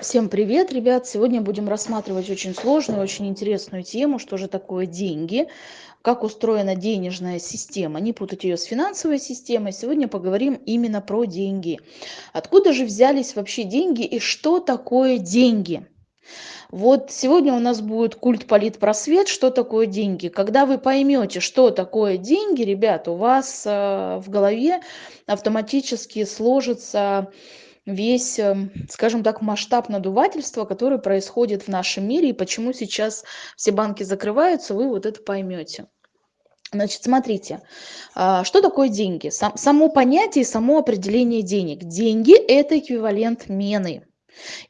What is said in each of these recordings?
Всем привет, ребят! Сегодня будем рассматривать очень сложную, очень интересную тему, что же такое деньги, как устроена денежная система. Не путать ее с финансовой системой. Сегодня поговорим именно про деньги. Откуда же взялись вообще деньги и что такое деньги? Вот сегодня у нас будет культ политпросвет, что такое деньги. Когда вы поймете, что такое деньги, ребят, у вас э, в голове автоматически сложится весь, эм, скажем так, масштаб надувательства, который происходит в нашем мире, и почему сейчас все банки закрываются, вы вот это поймете. Значит, смотрите, а, что такое деньги? само понятие, само определение денег. Деньги – это эквивалент мены.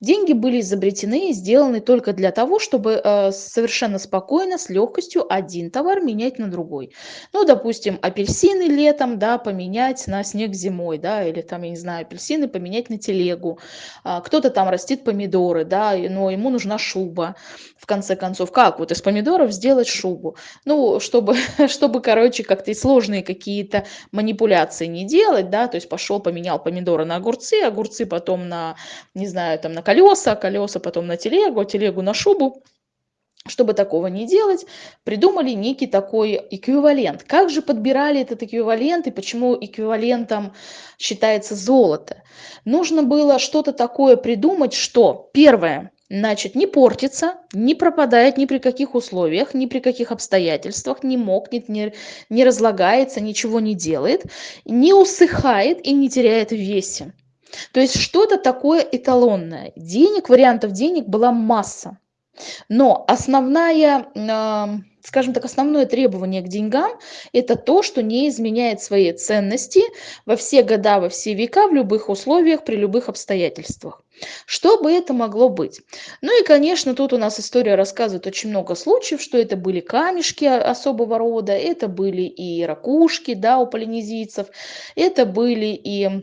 Деньги были изобретены и сделаны только для того, чтобы э, совершенно спокойно, с легкостью один товар менять на другой. Ну, допустим, апельсины летом, да, поменять на снег зимой, да, или там, я не знаю, апельсины поменять на телегу. А, кто-то там растит помидоры, да, но ему нужна шуба, в конце концов. Как вот из помидоров сделать шубу? Ну, чтобы, чтобы короче, как-то сложные какие-то манипуляции не делать, да, то есть пошел, поменял помидоры на огурцы, огурцы потом на, не знаю, там на колеса, колеса потом на телегу, телегу на шубу. Чтобы такого не делать, придумали некий такой эквивалент. Как же подбирали этот эквивалент и почему эквивалентом считается золото? Нужно было что-то такое придумать, что первое, значит, не портится, не пропадает ни при каких условиях, ни при каких обстоятельствах, не мокнет, не, не разлагается, ничего не делает, не усыхает и не теряет в весе. То есть что-то такое эталонное. Денег, вариантов денег была масса. Но основная, скажем так, основное требование к деньгам – это то, что не изменяет своей ценности во все года, во все века, в любых условиях, при любых обстоятельствах. Что бы это могло быть? Ну и, конечно, тут у нас история рассказывает очень много случаев, что это были камешки особого рода, это были и ракушки да, у полинезийцев, это были и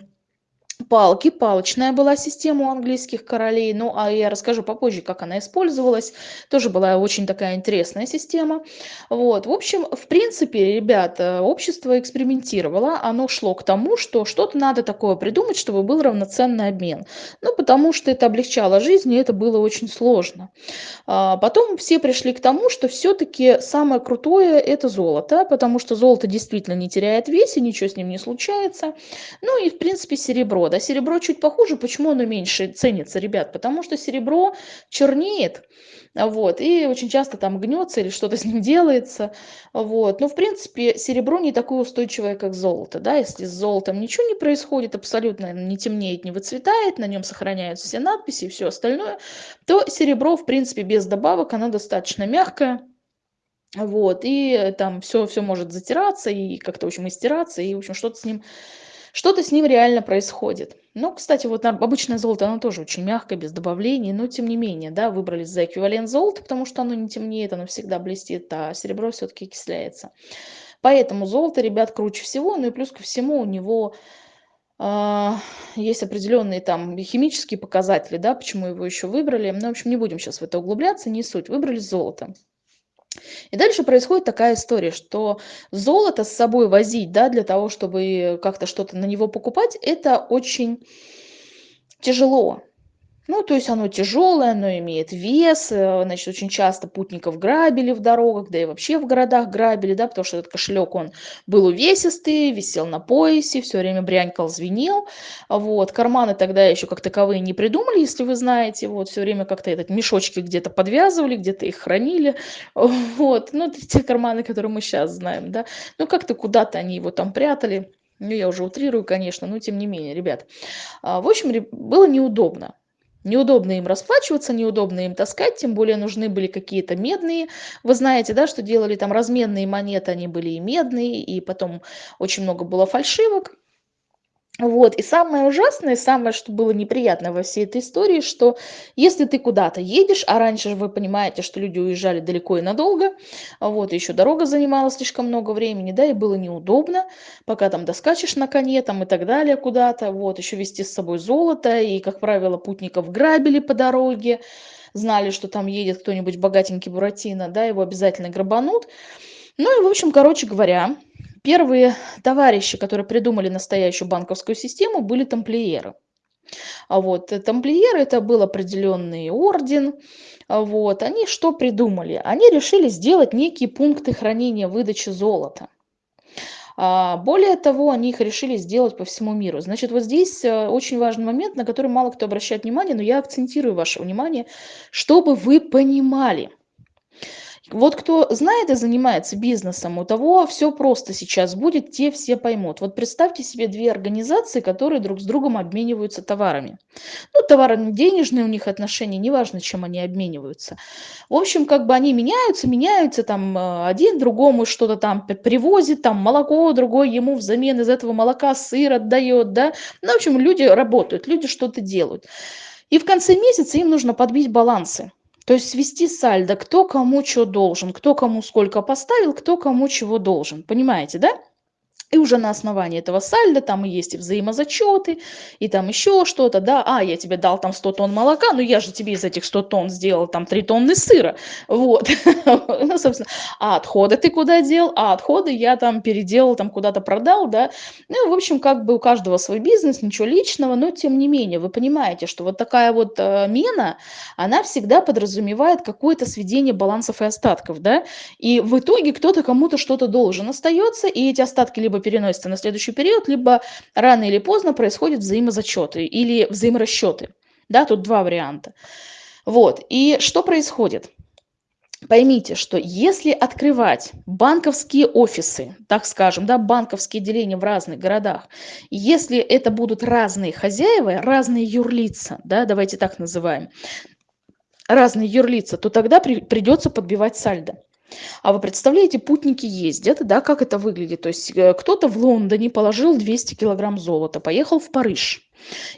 палки, палочная была система у английских королей, ну а я расскажу попозже, как она использовалась, тоже была очень такая интересная система. Вот, в общем, в принципе, ребята, общество экспериментировало, оно шло к тому, что что-то надо такое придумать, чтобы был равноценный обмен. Ну, потому что это облегчало жизнь, и это было очень сложно. А потом все пришли к тому, что все-таки самое крутое это золото, потому что золото действительно не теряет весе, ничего с ним не случается. Ну и, в принципе, серебро да, серебро чуть похуже, почему оно меньше ценится, ребят? Потому что серебро чернеет, вот, и очень часто там гнется или что-то с ним делается, вот. Но, в принципе, серебро не такое устойчивое, как золото, да, если с золотом ничего не происходит, абсолютно не темнеет, не выцветает, на нем сохраняются все надписи и все остальное, то серебро, в принципе, без добавок, оно достаточно мягкое, вот, и там все, все может затираться и как-то, в общем, и стираться, и, в общем, что-то с ним что-то с ним реально происходит. Ну, кстати, вот обычное золото, оно тоже очень мягкое, без добавлений, но тем не менее, да, выбрались за эквивалент золота, потому что оно не темнеет, оно всегда блестит, а серебро все-таки окисляется. Поэтому золото, ребят, круче всего, ну и плюс ко всему у него э, есть определенные там химические показатели, да, почему его еще выбрали. Ну, в общем, не будем сейчас в это углубляться, не суть. Выбрали золото. И дальше происходит такая история, что золото с собой возить, да, для того, чтобы как-то что-то на него покупать, это очень тяжело. Ну, то есть оно тяжелое, оно имеет вес, э, значит, очень часто путников грабили в дорогах, да и вообще в городах грабили, да, потому что этот кошелек, он был увесистый, висел на поясе, все время брянькал, звенел, вот, карманы тогда еще как таковые не придумали, если вы знаете, вот, все время как-то этот мешочки где-то подвязывали, где-то их хранили, вот, ну, те карманы, которые мы сейчас знаем, да, ну, как-то куда-то они его там прятали, ну, я уже утрирую, конечно, но тем не менее, ребят. А, в общем, было неудобно. Неудобно им расплачиваться, неудобно им таскать, тем более нужны были какие-то медные. Вы знаете, да, что делали там разменные монеты, они были и медные, и потом очень много было фальшивок. Вот, и самое ужасное, самое, что было неприятно во всей этой истории, что если ты куда-то едешь, а раньше же вы понимаете, что люди уезжали далеко и надолго, вот, еще дорога занимала слишком много времени, да, и было неудобно, пока там доскачешь на коне, там и так далее куда-то, вот, еще вести с собой золото, и, как правило, путников грабили по дороге, знали, что там едет кто-нибудь богатенький Буратино, да, его обязательно грабанут. Ну и, в общем, короче говоря, Первые товарищи, которые придумали настоящую банковскую систему, были тамплиеры. А вот э, тамплиеры это был определенный орден. А вот они что придумали? Они решили сделать некие пункты хранения выдачи золота. А, более того, они их решили сделать по всему миру. Значит, вот здесь э, очень важный момент, на который мало кто обращает внимание, но я акцентирую ваше внимание, чтобы вы понимали. Вот кто знает и занимается бизнесом, у того все просто сейчас будет, те все поймут. Вот представьте себе две организации, которые друг с другом обмениваются товарами. Ну, товарно-денежные у них отношения, неважно, чем они обмениваются. В общем, как бы они меняются, меняются, там э, один другому что-то там привозит, там молоко, другой ему взамен из этого молока сыр отдает, да. Ну, в общем, люди работают, люди что-то делают. И в конце месяца им нужно подбить балансы. То есть свести сальдо, кто кому что должен, кто кому сколько поставил, кто кому чего должен. Понимаете, да? И уже на основании этого сальда там и есть и взаимозачеты, и там еще что-то, да, а, я тебе дал там 100 тонн молока, но я же тебе из этих 100 тонн сделал там 3 тонны сыра, вот, ну, собственно, а отходы ты куда дел, а отходы я там переделал, там куда-то продал, да, ну, в общем, как бы у каждого свой бизнес, ничего личного, но тем не менее, вы понимаете, что вот такая вот э, мена, она всегда подразумевает какое-то сведение балансов и остатков, да, и в итоге кто-то кому-то что-то должен остается, и эти остатки либо либо переносится на следующий период, либо рано или поздно происходят взаимозачеты или взаиморасчеты. Да, тут два варианта. Вот, и что происходит? Поймите, что если открывать банковские офисы, так скажем, да, банковские отделения в разных городах, если это будут разные хозяева, разные юрлица, да, давайте так называем, разные юрлица, то тогда при, придется подбивать сальдо. А вы представляете, путники ездят, да, как это выглядит? То есть э, кто-то в Лондоне положил 200 килограмм золота, поехал в Париж.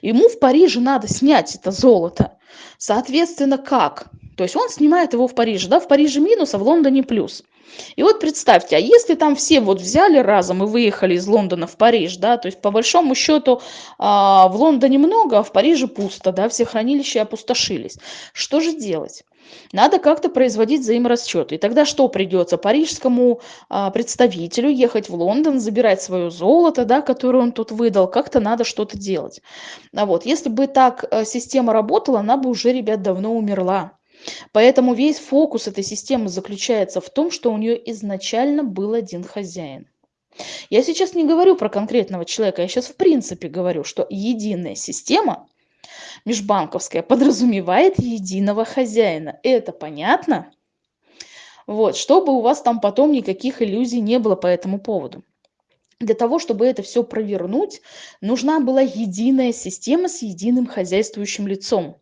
Ему в Париже надо снять это золото. Соответственно, как? То есть он снимает его в Париже, да, в Париже минус, а в Лондоне плюс. И вот представьте, а если там все вот взяли разом и выехали из Лондона в Париж, да, то есть по большому счету а, в Лондоне много, а в Париже пусто, да, все хранилища опустошились. Что же делать? Надо как-то производить взаиморасчеты. И тогда что придется? Парижскому а, представителю ехать в Лондон, забирать свое золото, да, которое он тут выдал. Как-то надо что-то делать. А вот, если бы так а, система работала, она бы уже, ребят, давно умерла. Поэтому весь фокус этой системы заключается в том, что у нее изначально был один хозяин. Я сейчас не говорю про конкретного человека, я сейчас в принципе говорю, что единая система – межбанковская подразумевает единого хозяина. Это понятно? Вот, чтобы у вас там потом никаких иллюзий не было по этому поводу. Для того, чтобы это все провернуть, нужна была единая система с единым хозяйствующим лицом.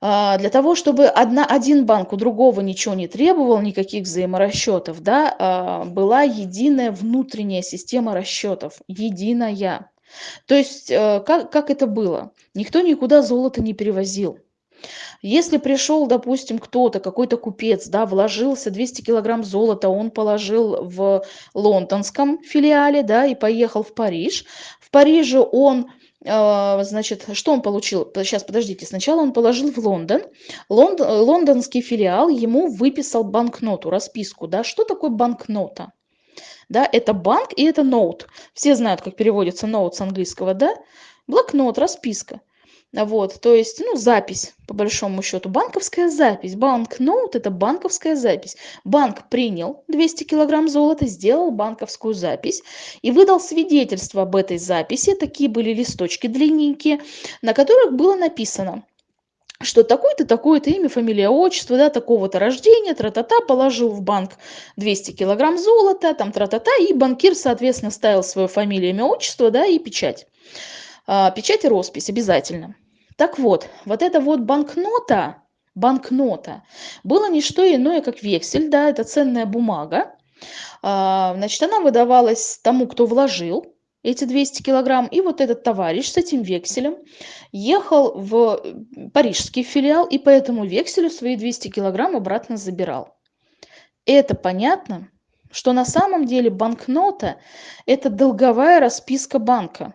А, для того, чтобы одна, один банк у другого ничего не требовал, никаких взаиморасчетов, да, а, была единая внутренняя система расчетов, единая. То есть, э, как, как это было? Никто никуда золото не перевозил. Если пришел, допустим, кто-то, какой-то купец, да, вложился 200 килограмм золота, он положил в лондонском филиале, да, и поехал в Париж. В Париже он э, значит, что он получил? Сейчас, подождите. Сначала он положил в Лондон. Лонд, лондонский филиал ему выписал банкноту, расписку. Да? Что такое банкнота? Да, это банк и это ноут. Все знают, как переводится ноут с английского, да? Блокнот, расписка. Вот, то есть, ну, запись, по большому счету, банковская запись. Банкноут – это банковская запись. Банк принял 200 килограмм золота, сделал банковскую запись и выдал свидетельство об этой записи. Такие были листочки длинненькие, на которых было написано – что такое-то, такое-то имя, фамилия, отчество, да, такого-то рождения, тра-та-та, положил в банк 200 килограмм золота, там тра-та-та, и банкир, соответственно, ставил свою фамилию, имя, отчество, да, и печать. А, печать и роспись обязательно. Так вот, вот эта вот банкнота, банкнота, было не что иное, как вексель, да, это ценная бумага. А, значит, она выдавалась тому, кто вложил, эти 200 килограмм. И вот этот товарищ с этим векселем ехал в парижский филиал и по этому векселю свои 200 килограмм обратно забирал. Это понятно, что на самом деле банкнота – это долговая расписка банка.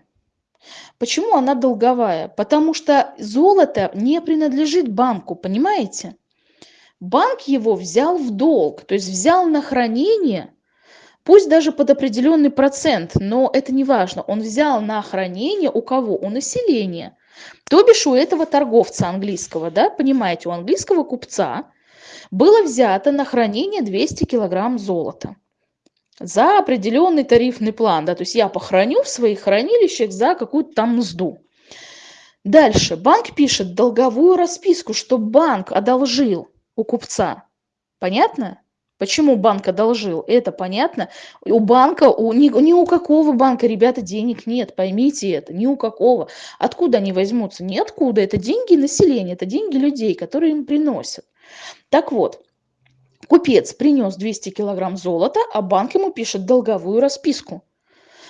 Почему она долговая? Потому что золото не принадлежит банку, понимаете? Банк его взял в долг, то есть взял на хранение – пусть даже под определенный процент, но это не важно. Он взял на хранение у кого? У населения. То бишь у этого торговца английского, да, понимаете, у английского купца было взято на хранение 200 килограмм золота за определенный тарифный план, да, то есть я похороню в своих хранилищах за какую-то там мзду. Дальше. Банк пишет долговую расписку, что банк одолжил у купца. Понятно? Почему банк одолжил? Это понятно. У банка, у, ни, ни у какого банка, ребята, денег нет. Поймите это. Ни у какого. Откуда они возьмутся? Ниоткуда. Это деньги населения, это деньги людей, которые им приносят. Так вот, купец принес 200 килограмм золота, а банк ему пишет долговую расписку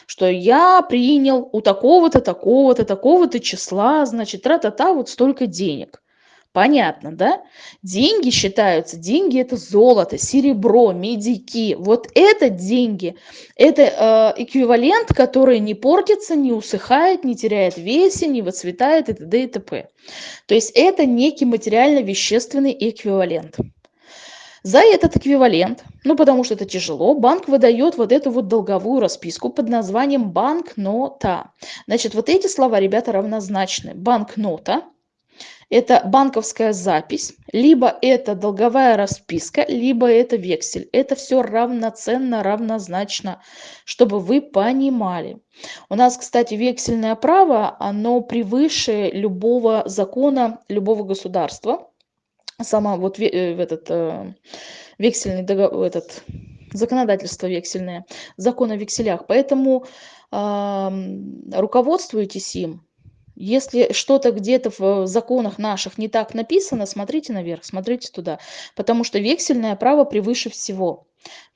что я принял у такого-то, такого-то, такого-то числа, значит, тра-та-та, вот столько денег. Понятно, да? Деньги считаются, деньги это золото, серебро, медики. Вот это деньги, это э, эквивалент, который не портится, не усыхает, не теряет весе, не выцветает и т.д. и т.п. То есть это некий материально-вещественный эквивалент. За этот эквивалент, ну потому что это тяжело, банк выдает вот эту вот долговую расписку под названием банкнота. Значит, вот эти слова, ребята, равнозначны. Банкнота – это банковская запись, либо это долговая расписка, либо это вексель. Это все равноценно, равнозначно, чтобы вы понимали. У нас, кстати, вексельное право, оно превыше любого закона, любого государства. Сама вот э, этот э, вексельный договор, этот законодательство вексельное, закон о векселях. Поэтому э, руководствуйтесь им, если что-то где-то в законах наших не так написано, смотрите наверх, смотрите туда. Потому что вексельное право превыше всего.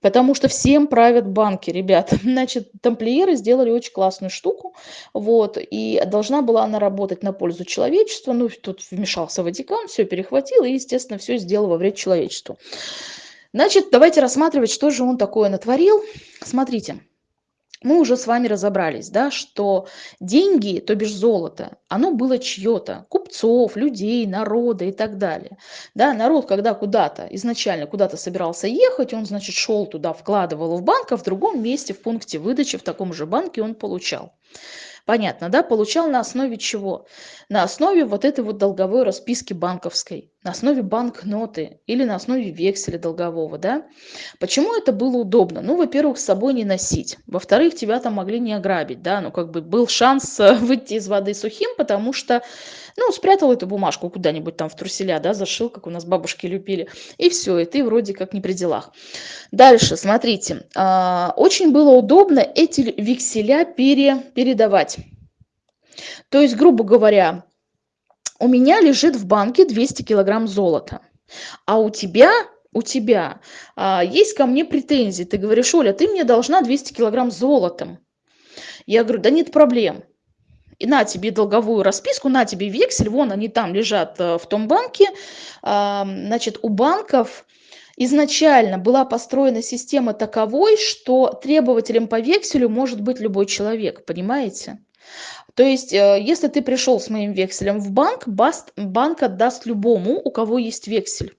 Потому что всем правят банки, ребята. Значит, тамплиеры сделали очень классную штуку. Вот, и должна была она работать на пользу человечества. Ну, тут вмешался Ватикан, все перехватил и, естественно, все сделал во вред человечеству. Значит, давайте рассматривать, что же он такое натворил. Смотрите мы уже с вами разобрались, да, что деньги, то бишь золото, оно было чье-то, купцов, людей, народа и так далее. Да, народ, когда куда-то, изначально куда-то собирался ехать, он, значит, шел туда, вкладывал в банк, а в другом месте, в пункте выдачи, в таком же банке он получал. Понятно, да? Получал на основе чего? На основе вот этой вот долговой расписки банковской, на основе банкноты или на основе векселя долгового, да? Почему это было удобно? Ну, во-первых, с собой не носить. Во-вторых, тебя там могли не ограбить, да? Ну, как бы был шанс э, выйти из воды сухим, потому что, ну, спрятал эту бумажку куда-нибудь там в труселя, да, зашил, как у нас бабушки любили, и все, и ты вроде как не при делах. Дальше, смотрите, а, очень было удобно эти векселя пере, передавать. То есть, грубо говоря, у меня лежит в банке 200 килограмм золота, а у тебя у тебя а, есть ко мне претензии. Ты говоришь, Оля, ты мне должна 200 килограмм золотом. Я говорю, да нет проблем. И на тебе долговую расписку, на тебе вексель, вон они там лежат э, в том банке. А, значит, у банков изначально была построена система таковой, что требователем по векселю может быть любой человек, понимаете? То есть, э, если ты пришел с моим векселем в банк, банк отдаст любому, у кого есть вексель.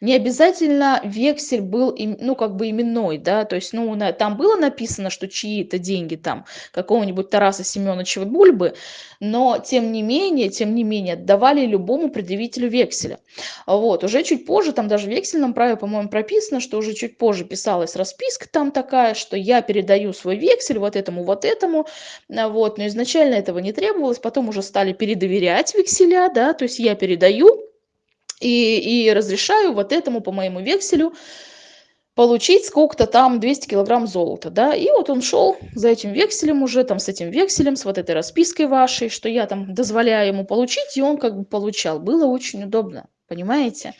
Не обязательно вексель был, ну, как бы именной, да, то есть, ну, там было написано, что чьи-то деньги там какого-нибудь Тараса Семеновича Бульбы, но тем не менее, тем не менее, отдавали любому предъявителю векселя. Вот, уже чуть позже, там даже в вексельном праве, по-моему, прописано, что уже чуть позже писалась расписка там такая, что я передаю свой вексель вот этому, вот этому, вот, но изначально этого не требовалось, потом уже стали передоверять векселя, да, то есть я передаю, и, и разрешаю вот этому по моему векселю получить сколько-то там 200 килограмм золота, да, и вот он шел за этим векселем уже, там с этим векселем, с вот этой распиской вашей, что я там дозволяю ему получить, и он как бы получал. Было очень удобно, понимаете?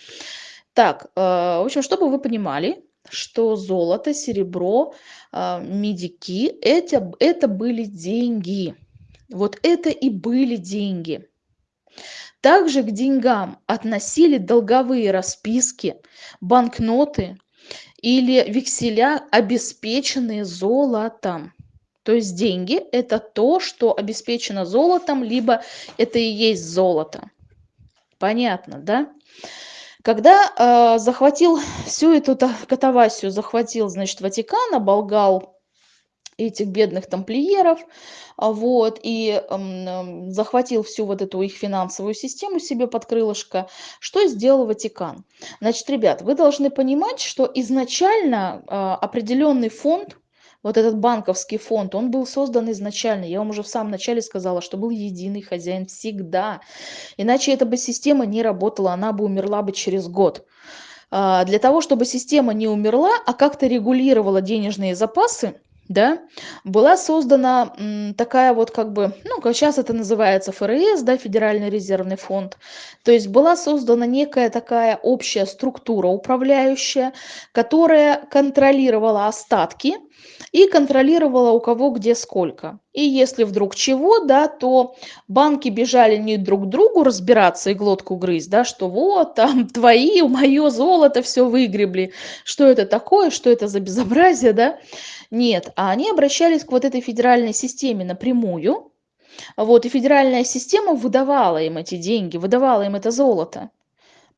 Так, э, в общем, чтобы вы понимали, что золото, серебро, э, медики, это, это были деньги. Вот это и были деньги. Также к деньгам относили долговые расписки, банкноты или векселя, обеспеченные золотом. То есть деньги – это то, что обеспечено золотом, либо это и есть золото. Понятно, да? Когда э, захватил всю эту катавасию, захватил, значит, Ватикан, оболгал этих бедных тамплиеров, а, вот, и эм, захватил всю вот эту их финансовую систему себе под крылышко. Что сделал Ватикан? Значит, ребят, вы должны понимать, что изначально э, определенный фонд, вот этот банковский фонд, он был создан изначально. Я вам уже в самом начале сказала, что был единый хозяин всегда. Иначе эта бы система не работала, она бы умерла бы через год. А, для того, чтобы система не умерла, а как-то регулировала денежные запасы, да, была создана такая вот как бы, ну, как сейчас это называется ФРС, да, Федеральный резервный фонд, то есть была создана некая такая общая структура управляющая, которая контролировала остатки и контролировала у кого где сколько. И если вдруг чего, да, то банки бежали не друг к другу разбираться и глотку грызть, да, что вот там твои, мое золото все выгребли, что это такое, что это за безобразие, да, нет, а они обращались к вот этой федеральной системе напрямую, вот, и федеральная система выдавала им эти деньги, выдавала им это золото.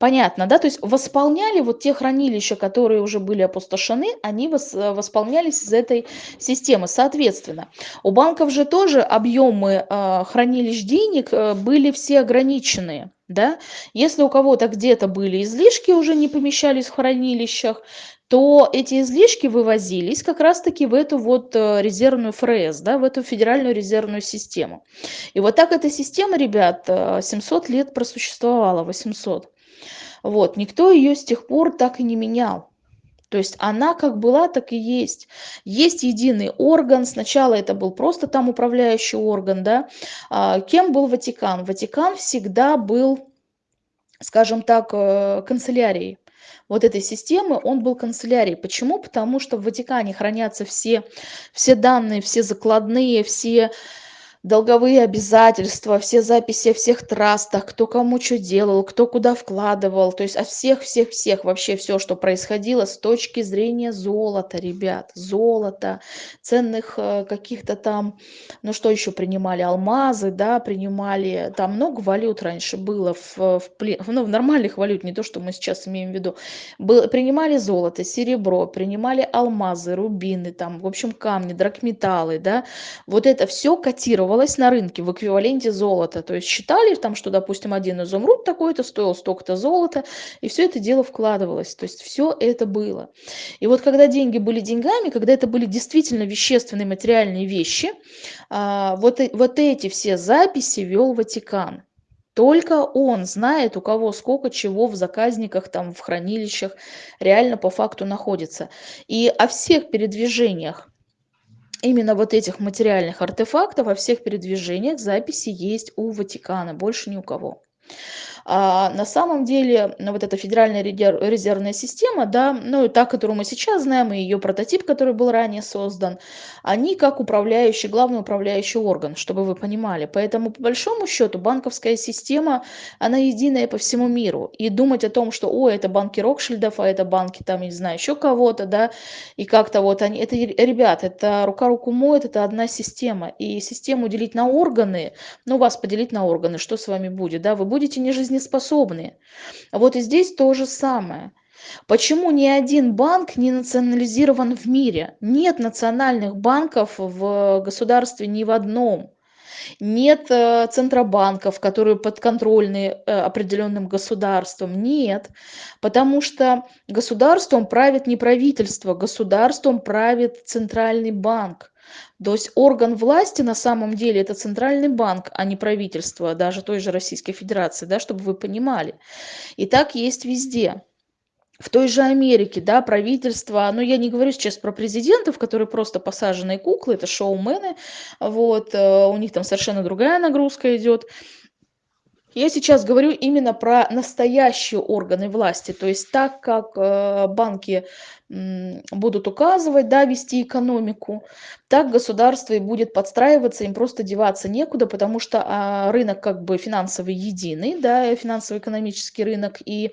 Понятно, да? То есть восполняли вот те хранилища, которые уже были опустошены, они вос, восполнялись из этой системы. Соответственно, у банков же тоже объемы э, хранилищ денег э, были все ограниченные. Да? Если у кого-то где-то были излишки, уже не помещались в хранилищах, то эти излишки вывозились как раз-таки в эту вот э, резервную ФРС, да, в эту федеральную резервную систему. И вот так эта система, ребят, 700 э, лет просуществовала, 800. Вот, никто ее с тех пор так и не менял. То есть она как была, так и есть. Есть единый орган. Сначала это был просто там управляющий орган, да. А, кем был Ватикан? Ватикан всегда был, скажем так, э, канцелярией вот этой системы, он был канцелярией. Почему? Потому что в Ватикане хранятся все, все данные, все закладные, все долговые обязательства, все записи о всех трастах, кто кому что делал, кто куда вкладывал, то есть о всех-всех-всех, вообще все, что происходило с точки зрения золота, ребят, золота, ценных э, каких-то там, ну что еще принимали, алмазы, да, принимали, там много валют раньше было в, в, ну, в нормальных валют, не то, что мы сейчас имеем в виду, было, принимали золото, серебро, принимали алмазы, рубины, там, в общем, камни, драгметаллы, да, вот это все котировалось торговалась на рынке в эквиваленте золота. То есть считали там, что, допустим, один изумруд такой-то стоил столько-то золота, и все это дело вкладывалось. То есть все это было. И вот когда деньги были деньгами, когда это были действительно вещественные материальные вещи, а, вот, вот эти все записи вел Ватикан. Только он знает, у кого сколько чего в заказниках, там, в хранилищах реально по факту находится. И о всех передвижениях именно вот этих материальных артефактов во всех передвижениях записи есть у Ватикана, больше ни у кого. А на самом деле вот эта федеральная резервная система, да, ну и та, которую мы сейчас знаем, и ее прототип, который был ранее создан, они как управляющий, главный управляющий орган, чтобы вы понимали. Поэтому по большому счету банковская система, она единая по всему миру. И думать о том, что, о, это банки Рокшильдов, а это банки там, не знаю, еще кого-то, да, и как-то вот они, это, ребят, это рука руку моет, это одна система. И систему делить на органы, ну, вас поделить на органы, что с вами будет, да, вы будете не жизнь жизнеспособные. Вот и здесь то же самое. Почему ни один банк не национализирован в мире? Нет национальных банков в государстве ни в одном. Нет э, центробанков, которые подконтрольны э, определенным государством. Нет, потому что государством правит не правительство, государством правит центральный банк. То есть орган власти на самом деле это центральный банк, а не правительство, даже той же Российской Федерации, да, чтобы вы понимали. И так есть везде. В той же Америке, да, правительство, ну я не говорю сейчас про президентов, которые просто посаженные куклы, это шоумены, вот, э, у них там совершенно другая нагрузка идет. Я сейчас говорю именно про настоящие органы власти, то есть так как э, банки будут указывать, да, вести экономику, так государство и будет подстраиваться, им просто деваться некуда, потому что а, рынок как бы финансовый единый, да, финансово-экономический рынок, и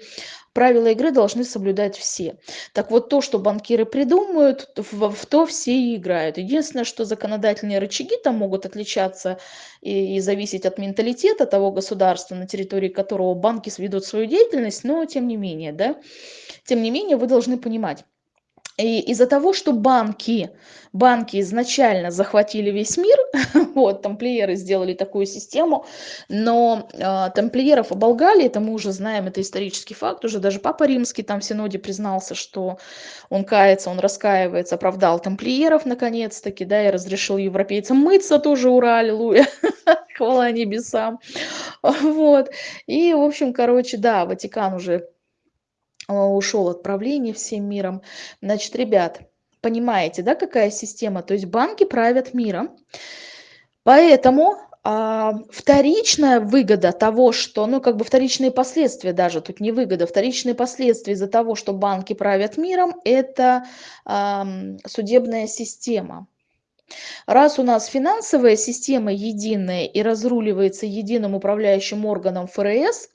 правила игры должны соблюдать все. Так вот, то, что банкиры придумают, в, в то все и играют. Единственное, что законодательные рычаги там могут отличаться и, и зависеть от менталитета того государства, на территории которого банки сведут свою деятельность, но тем не менее, да, тем не менее вы должны понимать, и из-за того, что банки, банки изначально захватили весь мир, вот, тамплиеры сделали такую систему, но э, тамплиеров оболгали, это мы уже знаем, это исторический факт, уже даже Папа Римский там в Синоде признался, что он кается, он раскаивается, оправдал тамплиеров наконец-таки, да, и разрешил европейцам мыться тоже, ура, аллилуйя, хвала небесам, вот, и, в общем, короче, да, Ватикан уже ушел от правления всем миром. Значит, ребят, понимаете, да, какая система? То есть банки правят миром. Поэтому а, вторичная выгода того, что, ну, как бы вторичные последствия даже, тут не выгода, вторичные последствия из-за того, что банки правят миром, это а, судебная система. Раз у нас финансовая система единая и разруливается единым управляющим органом ФРС,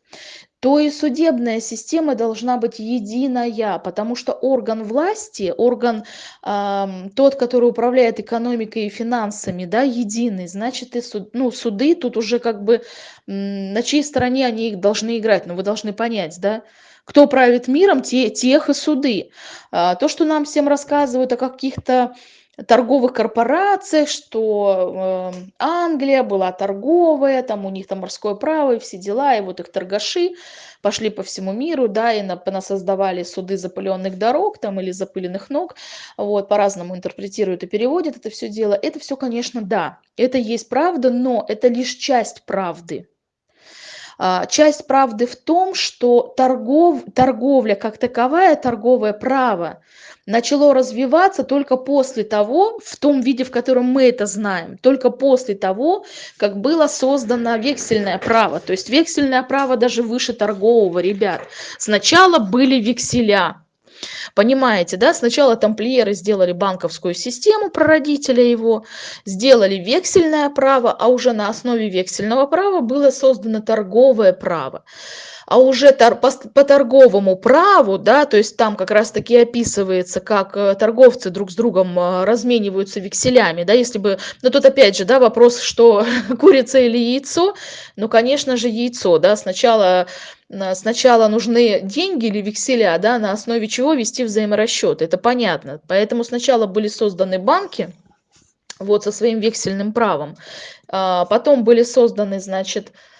то и судебная система должна быть единая, потому что орган власти, орган э, тот, который управляет экономикой и финансами, да, единый, значит и суд, ну, суды тут уже как бы на чьей стороне они их должны играть, ну вы должны понять, да, кто правит миром, те, тех и суды. А, то, что нам всем рассказывают о каких-то торговых корпорациях, что э, Англия была торговая, там у них там морское право и все дела, и вот их торгаши пошли по всему миру, да, и на, создавали суды запыленных дорог там или запыленных ног, вот, по-разному интерпретируют и переводят это все дело. Это все, конечно, да, это есть правда, но это лишь часть правды. А, часть правды в том, что торгов, торговля как таковая, торговое право, начало развиваться только после того, в том виде, в котором мы это знаем, только после того, как было создано вексельное право. То есть вексельное право даже выше торгового, ребят. Сначала были векселя. Понимаете, да? Сначала тамплиеры сделали банковскую систему, прародителя его, сделали вексельное право, а уже на основе вексельного права было создано торговое право а уже тор, по, по торговому праву, да, то есть там как раз-таки описывается, как э, торговцы друг с другом э, размениваются векселями, да, если бы, ну тут опять же, да, вопрос, что курица или яйцо, ну, конечно же, яйцо, да, сначала сначала нужны деньги или векселя, да, на основе чего вести взаиморасчет, это понятно. Поэтому сначала были созданы банки, вот со своим вексельным правом, а потом были созданы, значит, Э,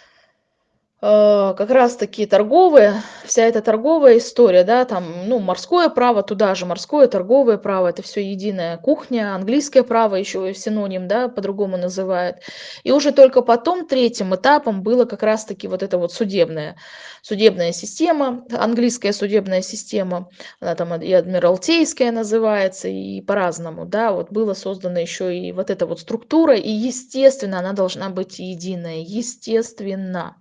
как раз таки торговые, вся эта торговая история, да, там, ну, морское право туда же, морское, торговое право, это все единая кухня, английское право еще синоним, да, по-другому называют. И уже только потом третьим этапом было как раз таки вот эта вот судебная, судебная система, английская судебная система, она там и адмиралтейская называется, и по-разному, да, вот было создано еще и вот эта вот структура, и естественно она должна быть единая, естественно.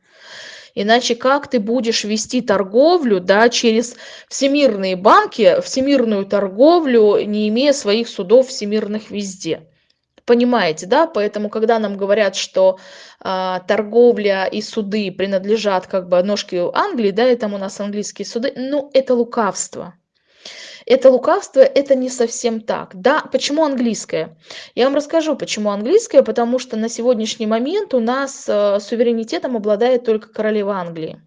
Иначе как ты будешь вести торговлю да, через всемирные банки, всемирную торговлю, не имея своих судов всемирных везде? Понимаете, да? Поэтому, когда нам говорят, что а, торговля и суды принадлежат как бы ножке Англии, да, и там у нас английские суды, ну, это лукавство это лукавство, это не совсем так. Да, почему английское? Я вам расскажу, почему английское, потому что на сегодняшний момент у нас э, суверенитетом обладает только королева Англии.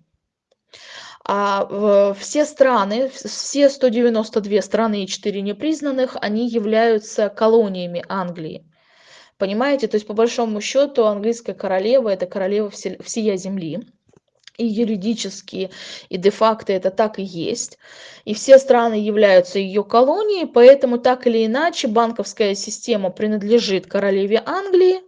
А все страны, все 192 страны и 4 непризнанных, они являются колониями Англии. Понимаете? То есть, по большому счету, английская королева – это королева всея земли и юридически, и де-факто это так и есть. И все страны являются ее колонией, поэтому так или иначе банковская система принадлежит королеве Англии,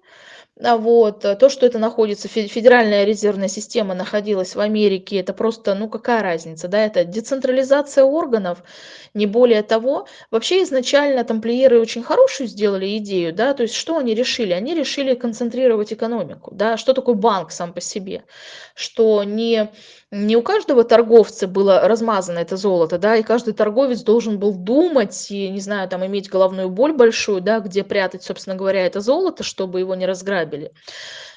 вот э, то что это находится федеральная резервная система находилась в америке это просто ну какая разница да это децентрализация органов не более того. Вообще изначально тамплиеры очень хорошую сделали идею да то есть что они решили? Они решили концентрировать экономику да. Что такое банк сам по себе? Что не не у каждого торговца было размазано это золото, да, и каждый торговец должен был думать и, не знаю, там иметь головную боль большую, да, где прятать, собственно говоря, это золото, чтобы его не разграбили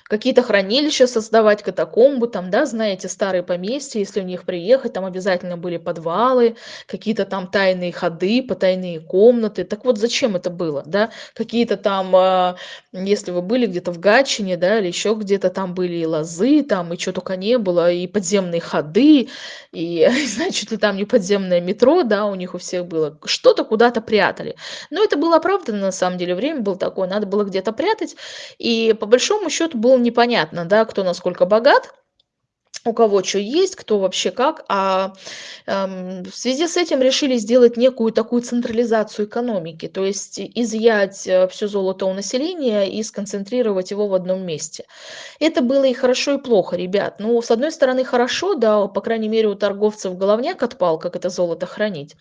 какие-то хранилища создавать, катакомбы, там, да, знаете, старые поместья, если в них приехать, там обязательно были подвалы, какие-то там тайные ходы, потайные комнаты. Так вот, зачем это было, да? Какие-то там, а, если вы были где-то в Гатчине, да, или еще где-то там были и лозы, там, и что только не было, и подземные ходы, и, значит, ли там не подземное метро, да, у них у всех было. Что-то куда-то прятали. Но это было оправдано, на самом деле, время было такое, надо было где-то прятать, и по большому счету был непонятно, да, кто насколько богат, у кого что есть, кто вообще как. А эм, в связи с этим решили сделать некую такую централизацию экономики, то есть изъять э, все золото у населения и сконцентрировать его в одном месте. Это было и хорошо, и плохо, ребят. Ну, с одной стороны, хорошо, да, по крайней мере, у торговцев головняк отпал, как это золото хранить.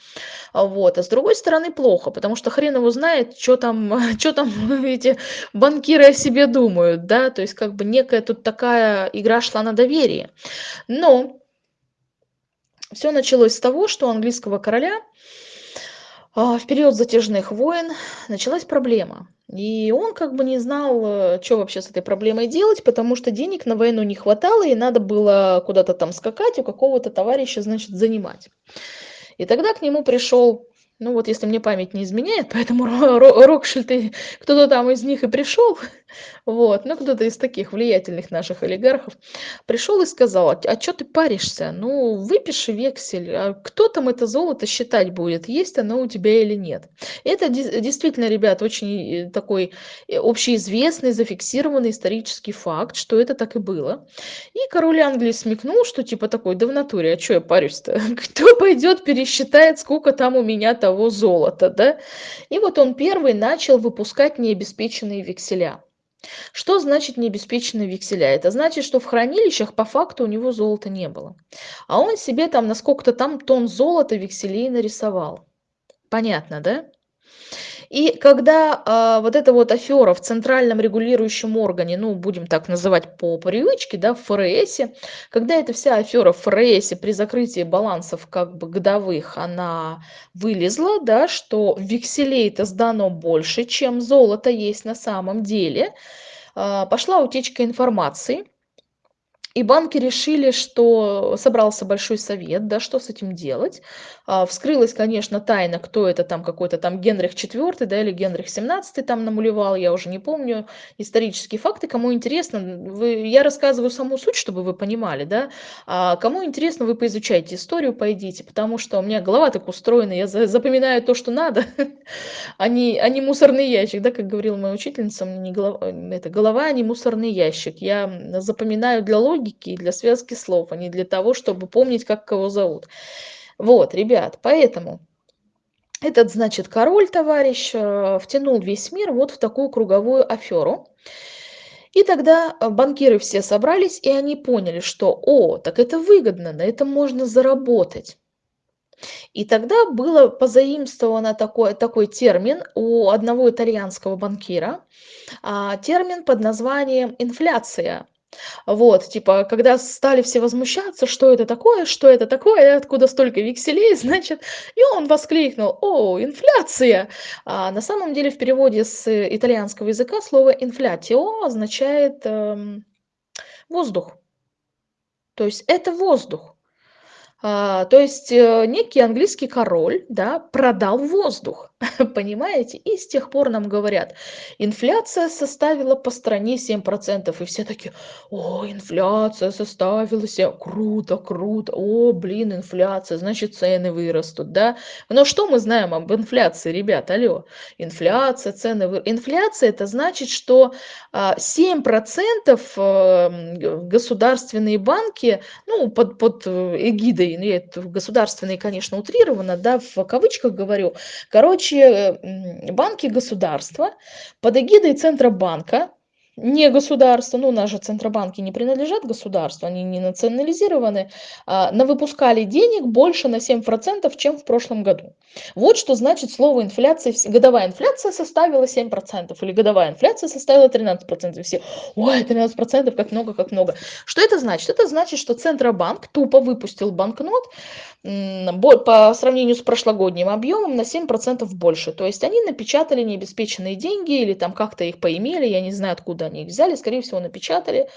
А вот. А с другой стороны, плохо, потому что хрен его знает, что там, что там эти банкиры о себе думают, да, то есть как бы некая тут такая игра шла на доверие. Но все началось с того, что у английского короля а, в период затяжных войн началась проблема. И он как бы не знал, э, что вообще с этой проблемой делать, потому что денег на войну не хватало, и надо было куда-то там скакать, у какого-то товарища, значит, занимать. И тогда к нему пришел ну вот если мне память не изменяет, поэтому Рокшильд, кто-то там из них и пришел, вот, ну кто-то из таких влиятельных наших олигархов, пришел и сказал, а, а что ты паришься? Ну выпиши вексель, а кто там это золото считать будет, есть оно у тебя или нет. Это действительно, ребят, очень э, такой э, общеизвестный, зафиксированный исторический факт, что это так и было. И король Англии смекнул, что типа такой, да в натуре, а что я парюсь-то? Кто пойдет пересчитает, сколько там у меня-то того золота, да? И вот он первый начал выпускать необеспеченные векселя. Что значит необеспеченные векселя? Это значит, что в хранилищах по факту у него золота не было. А он себе там на сколько-то там тонн золота векселей нарисовал. Понятно, да? И когда а, вот эта вот афера в центральном регулирующем органе, ну, будем так называть по привычке, да, в ФРС, когда эта вся афера в ФРС при закрытии балансов как бы годовых, она вылезла, да, что векселей-то сдано больше, чем золото есть на самом деле, а, пошла утечка информации, и банки решили, что собрался большой совет, да, что с этим делать. А, вскрылась, конечно, тайна, кто это там, какой-то там Генрих IV, да, или Генрих XVII там намулевал, я уже не помню исторические факты. Кому интересно, вы, я рассказываю саму суть, чтобы вы понимали, да. А кому интересно, вы поизучайте историю, пойдите, потому что у меня голова так устроена, я запоминаю то, что надо, а не, а не мусорный ящик, да, как говорила моя учительница, не голова, это голова, а не мусорный ящик. Я запоминаю для логики и для связки слов, а не для того, чтобы помнить, как кого зовут. Вот, ребят, поэтому этот, значит, король, товарищ, э, втянул весь мир вот в такую круговую аферу. И тогда э, банкиры все собрались, и они поняли, что, о, так это выгодно, на этом можно заработать. И тогда было позаимствовано такой, такой термин у одного итальянского банкира, а, термин под названием инфляция. Вот, типа, когда стали все возмущаться, что это такое, что это такое, откуда столько векселей, значит, и он воскликнул, о, инфляция. А на самом деле в переводе с итальянского языка слово инфляцио означает эм, воздух. То есть это воздух. А, то есть э, некий английский король, да, продал воздух, понимаете? И с тех пор нам говорят, инфляция составила по стране 7%, и все такие, о, инфляция составила 7, круто, круто, о, блин, инфляция, значит цены вырастут, да? Но что мы знаем об инфляции, ребят, алло? Инфляция, цены вырастут. Инфляция это значит, что 7% а, э, государственные банки, ну, под, под э, эгидой ну, государственные, конечно, утрированно, да, в кавычках говорю. Короче, банки государства под эгидой Центробанка не государство, ну, же центробанки не принадлежат государству, они не национализированы, а, навыпускали денег больше на 7%, чем в прошлом году. Вот что значит слово инфляция. Годовая инфляция составила 7%, или годовая инфляция составила 13%. Все, ой, 13%, как много, как много. Что это значит? Это значит, что Центробанк тупо выпустил банкнот по сравнению с прошлогодним объемом на 7% больше. То есть они напечатали необеспеченные деньги или там как-то их поимели, я не знаю, откуда они их взяли, скорее всего, напечатали.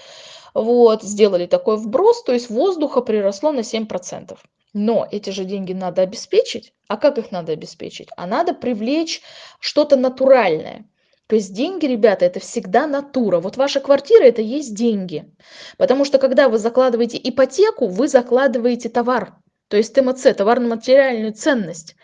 Вот, сделали такой вброс, то есть воздуха приросло на 7%. Но эти же деньги надо обеспечить. А как их надо обеспечить? А надо привлечь что-то натуральное. То есть деньги, ребята, это всегда натура. Вот ваша квартира – это есть деньги. Потому что когда вы закладываете ипотеку, вы закладываете товар. То есть ТМЦ, товарно-материальную ценность.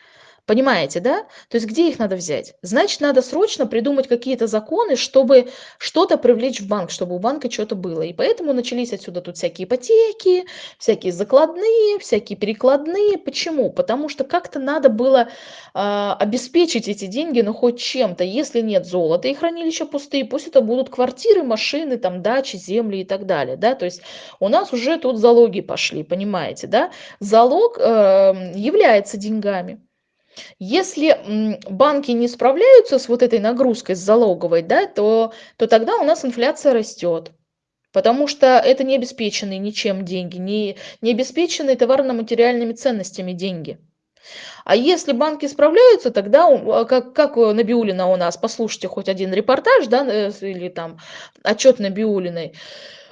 Понимаете, да? То есть где их надо взять? Значит, надо срочно придумать какие-то законы, чтобы что-то привлечь в банк, чтобы у банка что-то было. И поэтому начались отсюда тут всякие ипотеки, всякие закладные, всякие перекладные. Почему? Потому что как-то надо было э, обеспечить эти деньги, ну хоть чем-то. Если нет золота и хранилища пустые, пусть это будут квартиры, машины, там дачи, земли и так далее. Да? То есть у нас уже тут залоги пошли, понимаете, да? Залог э, является деньгами. Если банки не справляются с вот этой нагрузкой, с залоговой, да, то, то тогда у нас инфляция растет. Потому что это не обеспеченные ничем деньги, не, не обеспеченные товарно-материальными ценностями деньги. А если банки справляются, тогда, а, как, как Набиулина у нас, послушайте хоть один репортаж, да, э, или там отчет Набиулиной,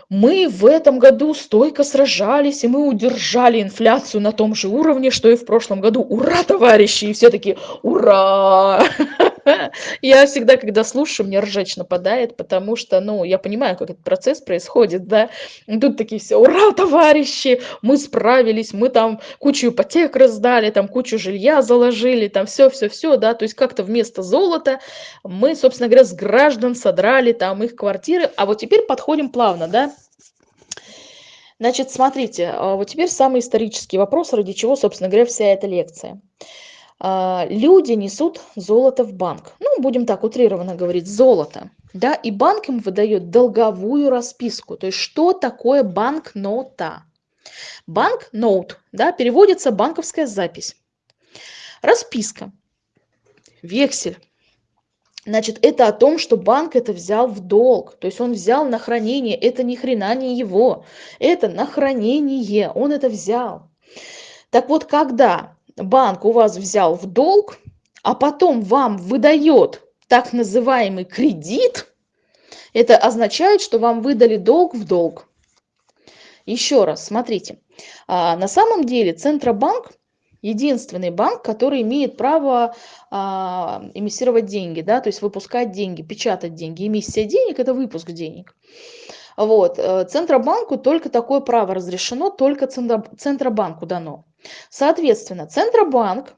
мы в этом году стойко сражались, и мы удержали инфляцию на том же уровне, что и в прошлом году. Ура, товарищи! И все таки ура! Я всегда, когда слушаю, мне ржач нападает, потому что, ну, я понимаю, как этот процесс происходит, да. Тут такие все, ура, товарищи, мы справились, мы там кучу ипотек раздали, там кучу жилья заложили, там все-все-все, да, то есть как-то вместо золота мы, собственно говоря, с граждан содрали там их квартиры, а вот теперь подходим плавно, да, Значит, смотрите, а, вот теперь самый исторический вопрос, ради чего, собственно говоря, вся эта лекция. А, люди несут золото в банк. Ну, будем так утрированно говорить, золото. Да, и банк им выдает долговую расписку. То есть, что такое банкнота? Банкноут, да, переводится банковская запись. Расписка, вексель, Значит, это о том, что банк это взял в долг. То есть он взял на хранение. Это ни хрена не его. Это на хранение. Он это взял. Так вот, когда банк у вас взял в долг, а потом вам выдает так называемый кредит, это означает, что вам выдали долг в долг. Еще раз, смотрите. А, на самом деле Центробанк единственный банк, который имеет право а, эмиссировать деньги, да, то есть выпускать деньги, печатать деньги. Эмиссия денег – это выпуск денег. Вот. Э, Центробанку только такое право разрешено, только Центробанку дано. Соответственно, Центробанк,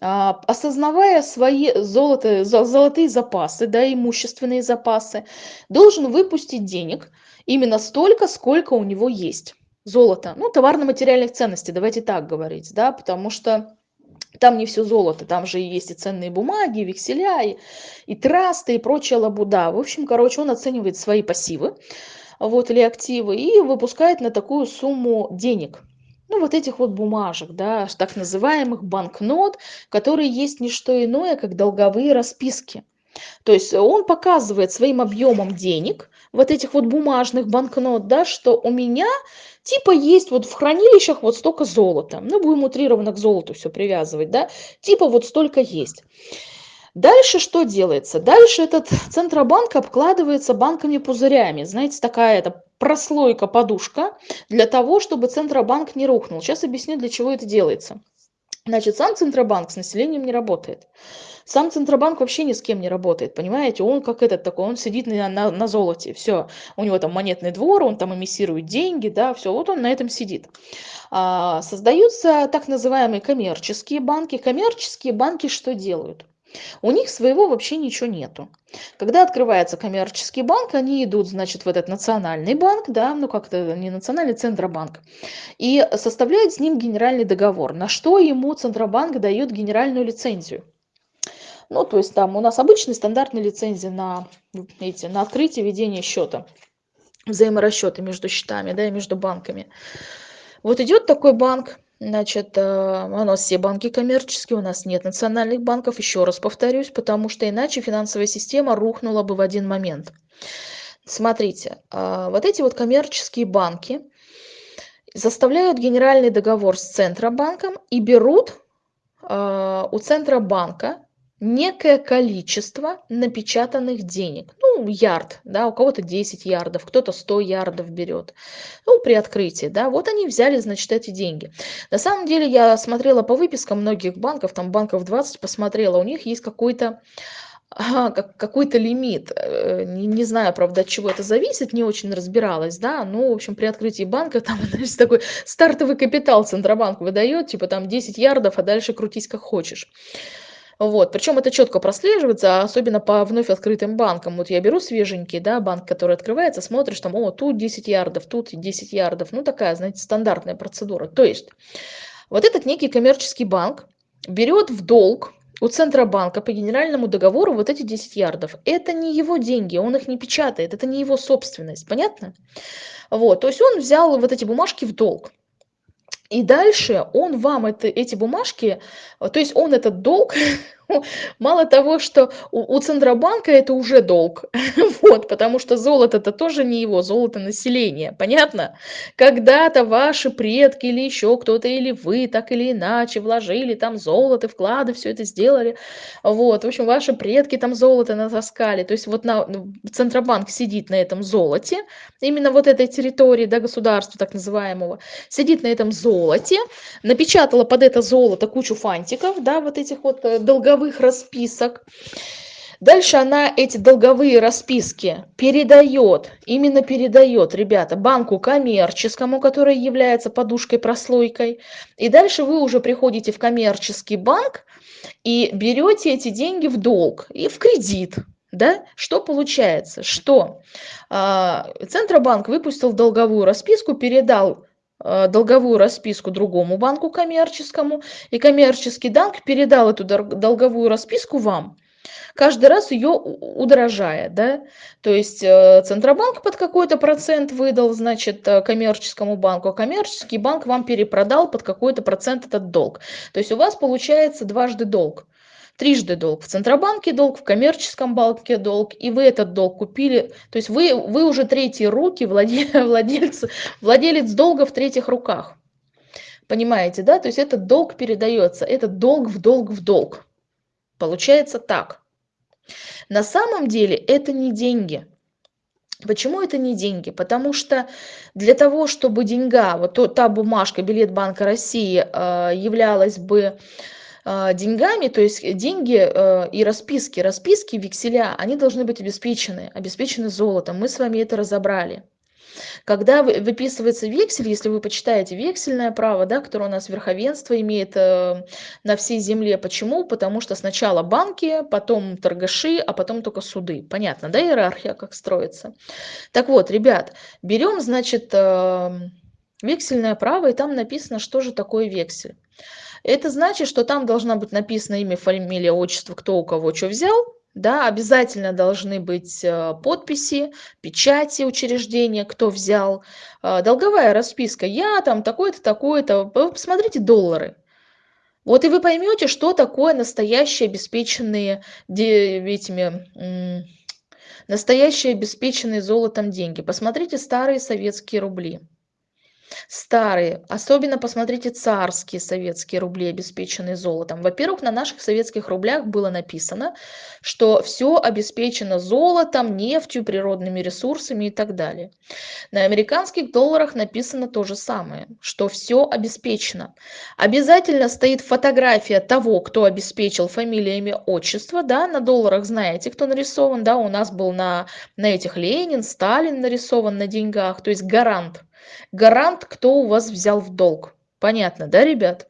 а, осознавая свои золото, золотые запасы, да, имущественные запасы, должен выпустить денег именно столько, сколько у него есть золото, ну, товарно-материальных ценностей, давайте так говорить, да, потому что там не все золото, там же есть и ценные бумаги, и векселя, и, и трасты, и прочая лабуда. В общем, короче, он оценивает свои пассивы, вот, или активы, и выпускает на такую сумму денег. Ну, вот этих вот бумажек, да, так называемых банкнот, которые есть не что иное, как долговые расписки. То есть он показывает своим объемом денег, вот этих вот бумажных банкнот, да, что у меня типа есть вот в хранилищах вот столько золота. Ну, будем утрированно к золоту все привязывать, да, типа вот столько есть. Дальше что делается? Дальше этот Центробанк обкладывается банками-пузырями. Знаете, такая это прослойка, подушка для того, чтобы Центробанк не рухнул. Сейчас объясню, для чего это делается. Значит, сам Центробанк с населением не работает. Сам Центробанк вообще ни с кем не работает, понимаете? Он как этот такой, он сидит на, на, на золоте, все. У него там монетный двор, он там эмиссирует деньги, да, все, вот он на этом сидит. А, создаются так называемые коммерческие банки. Коммерческие банки что делают? У них своего вообще ничего нету. Когда открывается коммерческий банк, они идут, значит, в этот национальный банк, да, ну как-то не национальный, Центробанк, и составляют с ним генеральный договор, на что ему Центробанк дает генеральную лицензию. Ну, то есть там у нас обычные стандартные лицензии на, эти, на открытие ведение счета, взаиморасчеты между счетами, да, и между банками. Вот идет такой банк, значит, э, у нас все банки коммерческие, у нас нет национальных банков, еще раз повторюсь, потому что иначе финансовая система рухнула бы в один момент. Смотрите, э, вот эти вот коммерческие банки заставляют генеральный договор с Центробанком и берут э, у Центробанка некое количество напечатанных денег. Ну, ярд, да, у кого-то 10 ярдов, кто-то 100 ярдов берет. Ну, при открытии, да, вот они взяли, значит, эти деньги. На самом деле, я смотрела по выпискам многих банков, там банков 20 посмотрела, у них есть какой-то как какой-то лимит. Э, не не знаю, правда, от чего это зависит, не очень разбиралась, да. Ну, в общем, при открытии банка там, знаешь, такой стартовый капитал Центробанк выдает, типа там 10 ярдов, а дальше крутись как хочешь. Вот, причем это четко прослеживается, особенно по вновь открытым банкам. Вот я беру свеженький, да, банк, который открывается, смотришь там, о, тут 10 ярдов, тут 10 ярдов. Ну, такая, знаете, стандартная процедура. То есть, вот этот некий коммерческий банк берет в долг у Центробанка по генеральному договору вот эти 10 ярдов. Это не его деньги, он их не печатает, это не его собственность, понятно? Вот, то есть он взял вот эти бумажки в долг. И дальше он вам это, эти бумажки, то есть он этот долг Мало того, что у, у Центробанка это уже долг, вот, потому что золото это тоже не его, золото населения, понятно? Когда-то ваши предки или еще кто-то, или вы так или иначе вложили там золото, вклады, все это сделали, вот, в общем, ваши предки там золото натаскали, то есть вот на, ну, Центробанк сидит на этом золоте, именно вот этой территории, да, государства так называемого, сидит на этом золоте, напечатала под это золото кучу фантиков, да, вот этих вот э, долговых долговых расписок. Дальше она эти долговые расписки передает, именно передает, ребята, банку коммерческому, который является подушкой-прослойкой. И дальше вы уже приходите в коммерческий банк и берете эти деньги в долг и в кредит. Да? Что получается? Что э, Центробанк выпустил долговую расписку, передал долговую расписку другому банку коммерческому, и коммерческий банк передал эту долговую расписку вам, каждый раз ее удорожая, да, то есть э, Центробанк под какой-то процент выдал, значит, э, коммерческому банку, а коммерческий банк вам перепродал под какой-то процент этот долг. То есть у вас получается дважды долг трижды долг. В Центробанке долг, в коммерческом банке долг, и вы этот долг купили. То есть вы, вы уже третьи руки, владелец, владелец долга в третьих руках. Понимаете, да? То есть этот долг передается, этот долг в долг в долг. Получается так. На самом деле это не деньги. Почему это не деньги? Потому что для того, чтобы деньга, вот та бумажка, билет Банка России э, являлась бы деньгами, то есть деньги э, и расписки, расписки, векселя, они должны быть обеспечены, обеспечены золотом. Мы с вами это разобрали. Когда выписывается вексель, если вы почитаете вексельное право, да, которое у нас верховенство имеет э, на всей земле. Почему? Потому что сначала банки, потом торгаши, а потом только суды. Понятно, да, иерархия как строится? Так вот, ребят, берем, значит, э, вексельное право, и там написано, что же такое вексель. Это значит, что там должна быть написано имя, фамилия, отчество, кто у кого что взял. Да, обязательно должны быть э, подписи, печати учреждения, кто взял. Э, долговая расписка. Я там такой-то, такой-то. Посмотрите доллары. Вот и вы поймете, что такое настоящие обеспеченные этими настоящие обеспеченные золотом деньги. Посмотрите старые советские рубли старые, особенно посмотрите царские советские рубли, обеспеченные золотом. Во-первых, на наших советских рублях было написано, что все обеспечено золотом, нефтью, природными ресурсами и так далее. На американских долларах написано то же самое, что все обеспечено. Обязательно стоит фотография того, кто обеспечил фамилия, имя, отчество, да, на долларах знаете, кто нарисован, да, у нас был на, на этих Ленин, Сталин нарисован на деньгах, то есть гарант гарант кто у вас взял в долг понятно да ребят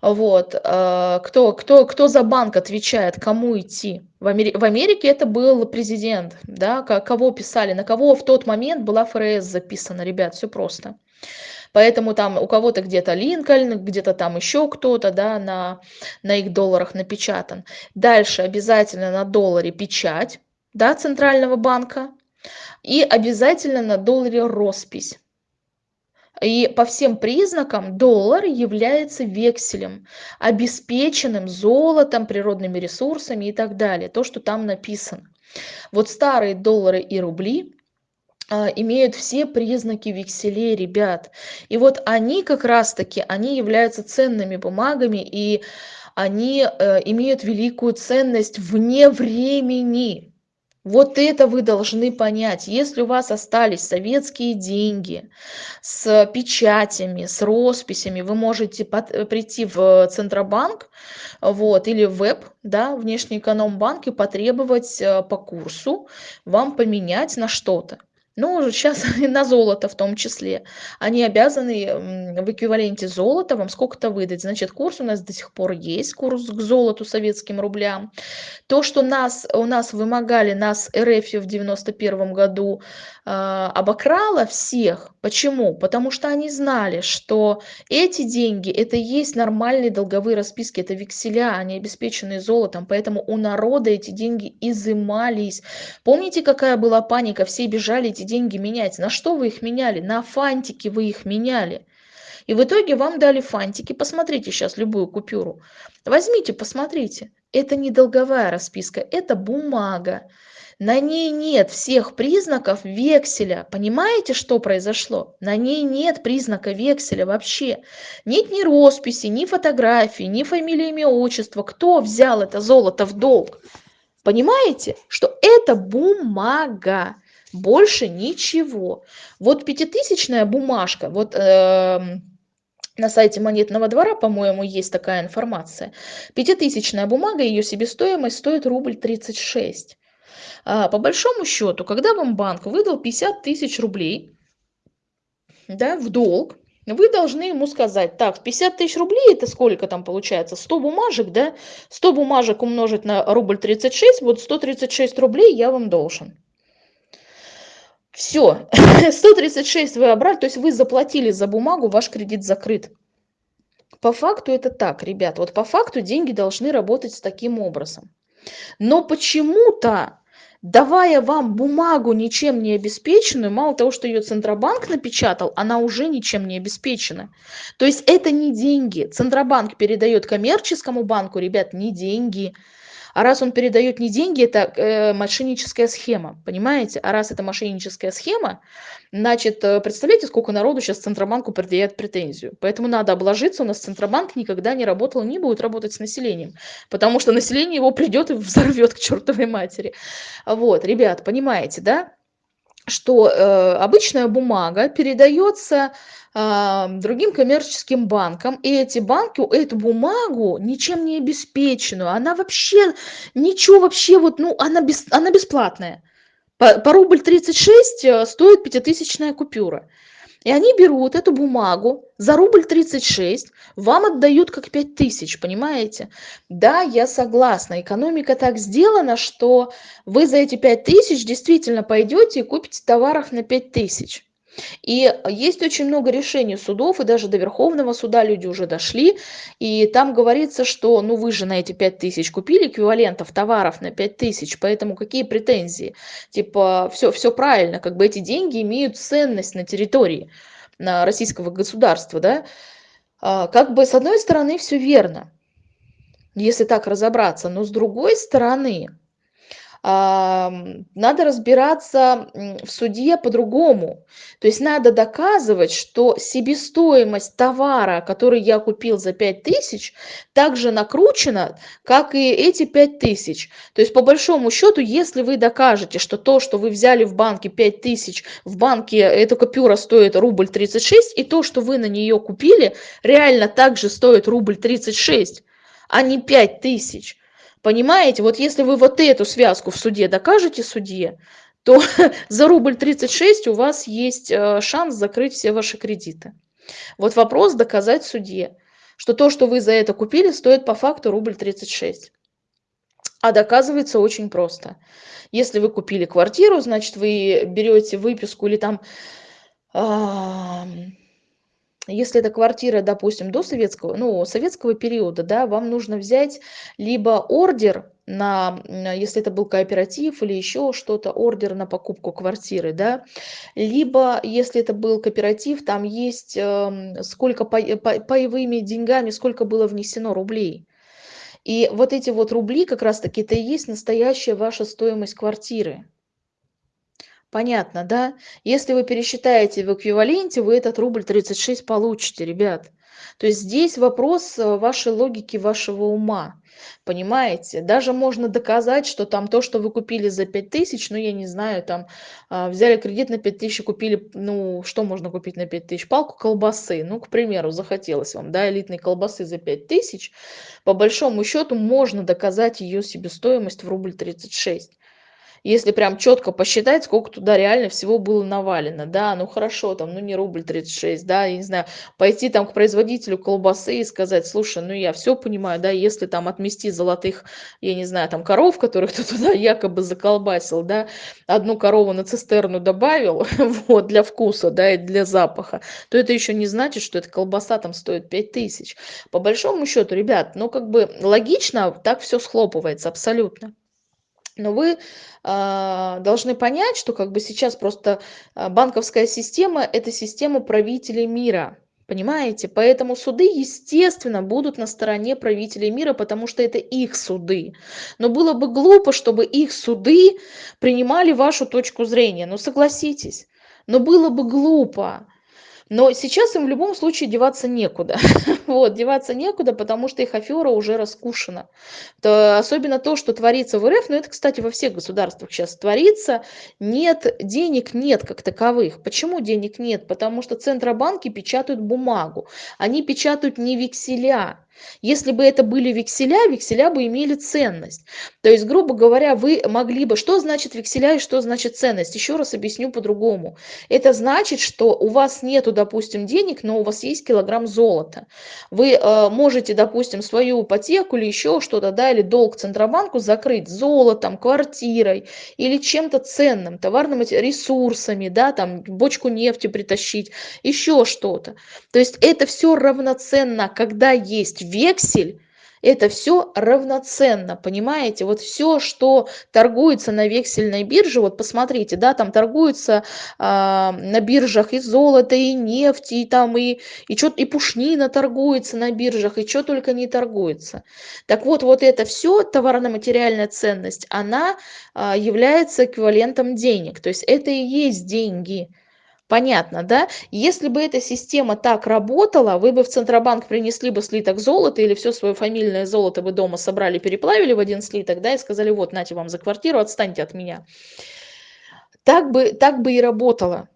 вот э, кто кто кто за банк отвечает кому идти в, Амери в америке это был президент да кого писали на кого в тот момент была фрс записана ребят все просто Поэтому там у кого-то где-то Линкольн, где-то там еще кто-то, да, на, на их долларах напечатан. Дальше обязательно на долларе печать, да, центрального банка. И обязательно на долларе роспись. И по всем признакам доллар является векселем, обеспеченным золотом, природными ресурсами и так далее. То, что там написано. Вот старые доллары и рубли а, имеют все признаки векселей, ребят. И вот они как раз-таки, они являются ценными бумагами, и они э, имеют великую ценность вне времени. Вот это вы должны понять. Если у вас остались советские деньги с печатями, с росписями, вы можете под, э, прийти в Центробанк вот, или в веб, да, внешний экономбанк и потребовать э, по курсу вам поменять на что-то ну, сейчас и на золото в том числе. Они обязаны в эквиваленте золота вам сколько-то выдать. Значит, курс у нас до сих пор есть, курс к золоту советским рублям. То, что нас, у нас вымогали, нас РФ в 91 году э, обокрало всех. Почему? Потому что они знали, что эти деньги, это есть нормальные долговые расписки, это векселя, они обеспечены золотом. Поэтому у народа эти деньги изымались. Помните, какая была паника? Все бежали эти деньги менять. На что вы их меняли? На фантики вы их меняли. И в итоге вам дали фантики. Посмотрите сейчас любую купюру. Возьмите, посмотрите. Это не долговая расписка, это бумага. На ней нет всех признаков векселя. Понимаете, что произошло? На ней нет признака векселя вообще. Нет ни росписи, ни фотографии, ни фамилии, имя, отчество. Кто взял это золото в долг? Понимаете, что это бумага больше ничего. Вот пятитысячная бумажка, вот э, на сайте монетного двора, по-моему, есть такая информация. Пятитысячная бумага, ее себестоимость стоит рубль 36. А, по большому счету, когда вам банк выдал 50 тысяч рублей да, в долг, вы должны ему сказать, так, 50 тысяч рублей, это сколько там получается? 100 бумажек, да? 100 бумажек умножить на рубль 36, вот 136 рублей я вам должен. Все, 136 вы обрали, то есть вы заплатили за бумагу, ваш кредит закрыт. По факту это так, ребят, вот по факту деньги должны работать таким образом. Но почему-то, давая вам бумагу ничем не обеспеченную, мало того, что ее Центробанк напечатал, она уже ничем не обеспечена. То есть это не деньги. Центробанк передает коммерческому банку, ребят, не деньги. А раз он передает не деньги, это э, мошенническая схема, понимаете? А раз это мошенническая схема, значит, э, представляете, сколько народу сейчас Центробанку предъявляет претензию. Поэтому надо обложиться, у нас Центробанк никогда не работал, не будет работать с населением, потому что население его придет и взорвет к чертовой матери. Вот, ребят, понимаете, да? что э, обычная бумага передается другим коммерческим банкам, и эти банки эту бумагу ничем не обеспеченную, она вообще ничего вообще вот, ну, она, без, она бесплатная. По, по рубль 36 э, стоит пятитысячная купюра. И они берут эту бумагу за рубль 36, вам отдают как 5 тысяч, понимаете? Да, я согласна, экономика так сделана, что вы за эти 5 тысяч действительно пойдете и купите товаров на 5 тысяч. И есть очень много решений судов, и даже до Верховного суда люди уже дошли, и там говорится, что ну вы же на эти 5 тысяч купили эквивалентов товаров на 5 тысяч, поэтому какие претензии? Типа все, все правильно, как бы эти деньги имеют ценность на территории на российского государства, да? А, как бы с одной стороны все верно, если так разобраться, но с другой стороны, надо разбираться в суде по-другому. То есть надо доказывать, что себестоимость товара, который я купил за 5000, также накручена, как и эти 5000. То есть по большому счету, если вы докажете, что то, что вы взяли в банке 5000, в банке эта купюра стоит рубль 36, и то, что вы на нее купили, реально также стоит рубль 36, а не 5000 Понимаете, вот если вы вот эту связку в суде докажете судье, то за рубль 36 у вас есть э, шанс закрыть все ваши кредиты. Вот вопрос доказать судье, что то, что вы за это купили, стоит по факту рубль 36. А доказывается очень просто. Если вы купили квартиру, значит, вы берете выписку или там если это квартира, допустим, до советского, ну, советского периода, да, вам нужно взять либо ордер на, если это был кооператив или еще что-то, ордер на покупку квартиры, да, либо если это был кооператив, там есть э, сколько по, по, паевыми деньгами, сколько было внесено рублей. И вот эти вот рубли как раз-таки это и есть настоящая ваша стоимость квартиры. Понятно, да? Если вы пересчитаете в эквиваленте, вы этот рубль 36 получите, ребят. То есть здесь вопрос э, вашей логики, вашего ума. Понимаете? Даже можно доказать, что там то, что вы купили за 5000, ну, я не знаю, там а, взяли кредит на 5000 и купили, ну, что можно купить на 5000? Палку колбасы, ну, к примеру, захотелось вам, да, элитной колбасы за 5000. По большому счету можно доказать ее себестоимость в рубль 36 если прям четко посчитать, сколько туда реально всего было навалено, да, ну хорошо, там, ну не рубль 36, да, я не знаю, пойти там к производителю колбасы и сказать, слушай, ну я все понимаю, да, если там отмести золотых, я не знаю, там коров, которых ты туда якобы заколбасил, да, одну корову на цистерну добавил, вот, для вкуса, да, и для запаха, то это еще не значит, что эта колбаса там стоит 5000. По большому счету, ребят, ну как бы логично так все схлопывается абсолютно но вы а, должны понять, что как бы сейчас просто а, банковская система – это система правителей мира. Понимаете? Поэтому суды, естественно, будут на стороне правителей мира, потому что это их суды. Но было бы глупо, чтобы их суды принимали вашу точку зрения. Ну согласитесь. Но было бы глупо. Но сейчас им в любом случае деваться некуда. вот, деваться некуда, потому что их афера уже раскушена. То, особенно то, что творится в РФ, но это, кстати, во всех государствах сейчас творится, нет, денег нет как таковых. Почему денег нет? Потому что центробанки печатают бумагу. Они печатают не векселя, если бы это были векселя, векселя бы имели ценность. То есть, грубо говоря, вы могли бы... Что значит векселя и что значит ценность? Еще раз объясню по-другому. Это значит, что у вас нету, допустим, денег, но у вас есть килограмм золота. Вы э, можете, допустим, свою ипотеку или еще что-то, да, или долг Центробанку закрыть золотом, квартирой или чем-то ценным, товарными ресурсами, да, там бочку нефти притащить, еще что-то. То есть это все равноценно, когда есть вексель, это все равноценно, понимаете? Вот все, что торгуется на вексельной бирже, вот посмотрите, да, там торгуется э, на биржах и золото, и нефть, и там и, и, чё, и пушнина торгуется на биржах, и что только не торгуется. Так вот, вот это все, товарно-материальная ценность, она э, является эквивалентом денег, то есть это и есть деньги. Понятно, да? Если бы эта система так работала, вы бы в Центробанк принесли бы слиток золота или все свое фамильное золото бы дома собрали, переплавили в один слиток, да, и сказали, вот, нате вам за квартиру, отстаньте от меня. Так бы, так бы и работало.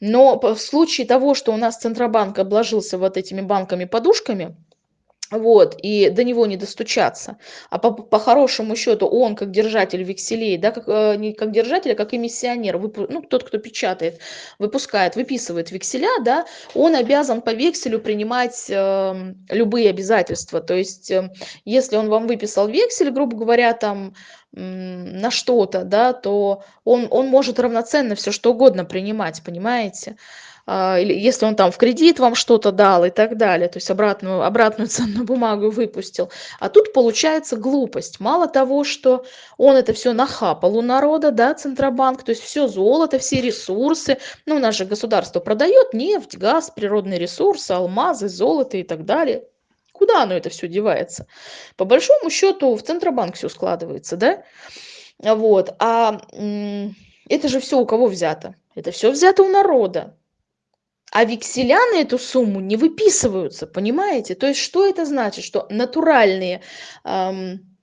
Но в случае того, что у нас Центробанк обложился вот этими банками-подушками, вот, и до него не достучаться. А по, по хорошему счету он, как держатель векселей, да, как, э, не как держатель, а как эмиссионер, вып, ну, тот, кто печатает, выпускает, выписывает векселя, да, он обязан по векселю принимать э, любые обязательства. То есть, э, если он вам выписал вексель, грубо говоря, там, на что-то, да, то он, он может равноценно все что угодно принимать, понимаете? А, если он там в кредит вам что-то дал и так далее, то есть обратную, обратную ценную бумагу выпустил. А тут получается глупость. Мало того, что он это все нахапал у народа, да, Центробанк, то есть все золото, все ресурсы, ну, же государство продает нефть, газ, природные ресурсы, алмазы, золото и так далее. Куда оно это все девается? По большому счету в Центробанк все складывается, да? Вот. А это же все у кого взято? Это все взято у народа а векселя на эту сумму не выписываются, понимаете? То есть что это значит? Что натуральные эм,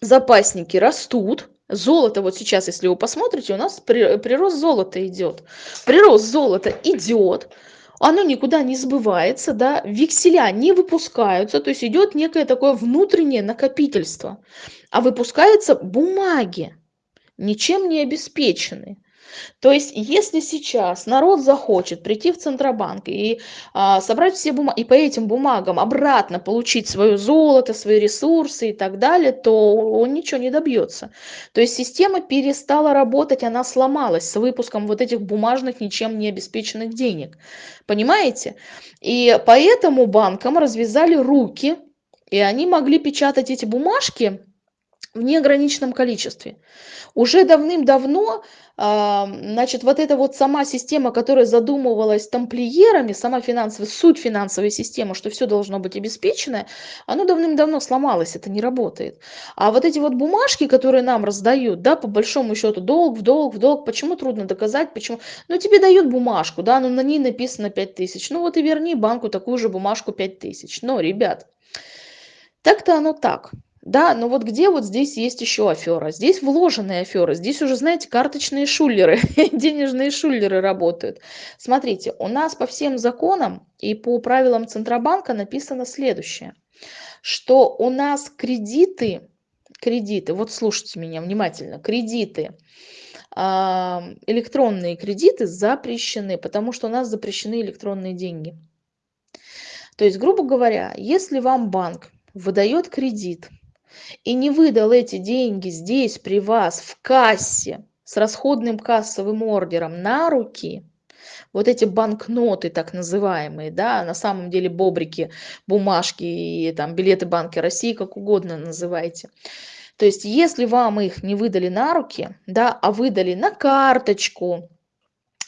запасники растут, Золото, вот сейчас, если вы посмотрите, у нас прирост золота идет. Прирост золота идет, оно никуда не сбывается, да, векселя не выпускаются, то есть идет некое такое внутреннее накопительство, а выпускаются бумаги, ничем не обеспеченные. То есть, если сейчас народ захочет прийти в Центробанк и а, собрать все бумаги, и по этим бумагам обратно получить свое золото, свои ресурсы и так далее, то он ничего не добьется. То есть система перестала работать, она сломалась с выпуском вот этих бумажных, ничем не обеспеченных денег. Понимаете? И поэтому банкам развязали руки, и они могли печатать эти бумажки в неограниченном количестве. Уже давным-давно, а, значит, вот эта вот сама система, которая задумывалась тамплиерами, сама финансовая, суть финансовой системы, что все должно быть обеспечено, оно давным-давно сломалось, это не работает. А вот эти вот бумажки, которые нам раздают, да, по большому счету, долг в долг в долг, почему трудно доказать, почему? Ну, тебе дают бумажку, да, но на ней написано 5000, ну вот и верни банку такую же бумажку 5000. Но, ребят, так-то оно так. Да, но вот где вот здесь есть еще афера? Здесь вложенные аферы, здесь уже, знаете, карточные шулеры, денежные шулеры работают. Смотрите, у нас по всем законам и по правилам Центробанка написано следующее, что у нас кредиты, кредиты, вот слушайте меня внимательно, кредиты, а, электронные кредиты запрещены, потому что у нас запрещены электронные деньги. То есть, грубо говоря, если вам банк выдает кредит, и не выдал эти деньги здесь при вас в кассе с расходным кассовым ордером на руки, вот эти банкноты так называемые, да, на самом деле бобрики, бумажки и там билеты Банки России, как угодно называйте. То есть, если вам их не выдали на руки, да, а выдали на карточку,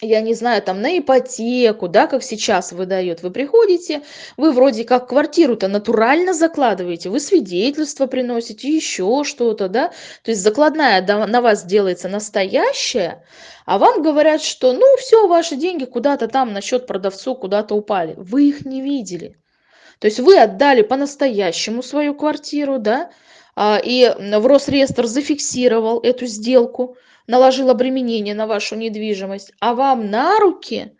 я не знаю, там на ипотеку, да, как сейчас выдают, вы приходите, вы вроде как квартиру-то натурально закладываете, вы свидетельство приносите, еще что-то, да, то есть закладная на вас делается настоящая, а вам говорят, что ну все, ваши деньги куда-то там на счет продавцу куда-то упали, вы их не видели. То есть вы отдали по-настоящему свою квартиру, да, а, и в Росреестр зафиксировал эту сделку, наложил обременение на вашу недвижимость, а вам на руки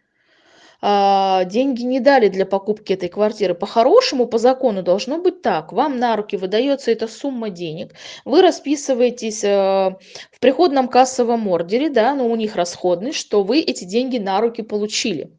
а, деньги не дали для покупки этой квартиры. По-хорошему, по закону должно быть так. Вам на руки выдается эта сумма денег, вы расписываетесь э, в приходном кассовом ордере, да, но у них расходный, что вы эти деньги на руки получили.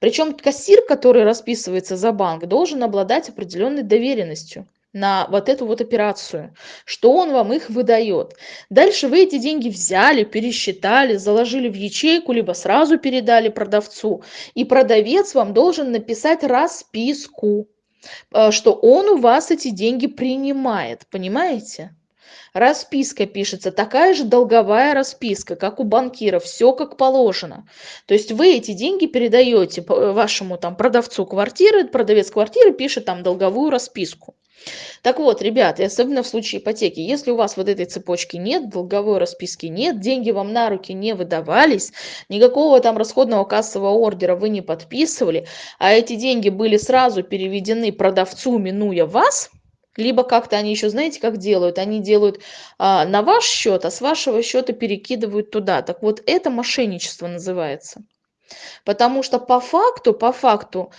Причем кассир, который расписывается за банк, должен обладать определенной доверенностью на вот эту вот операцию, что он вам их выдает. Дальше вы эти деньги взяли, пересчитали, заложили в ячейку, либо сразу передали продавцу. И продавец вам должен написать расписку, э, что он у вас эти деньги принимает, понимаете? Расписка пишется, такая же долговая расписка, как у банкиров, все как положено. То есть вы эти деньги передаете вашему там продавцу квартиры, продавец квартиры пишет там долговую расписку. Так вот, ребят, и особенно в случае ипотеки, если у вас вот этой цепочки нет, долговой расписки нет, деньги вам на руки не выдавались, никакого там расходного кассового ордера вы не подписывали, а эти деньги были сразу переведены продавцу, минуя вас, либо как-то они еще, знаете, как делают? Они делают а, на ваш счет, а с вашего счета перекидывают туда. Так вот, это мошенничество называется. Потому что по факту, по факту,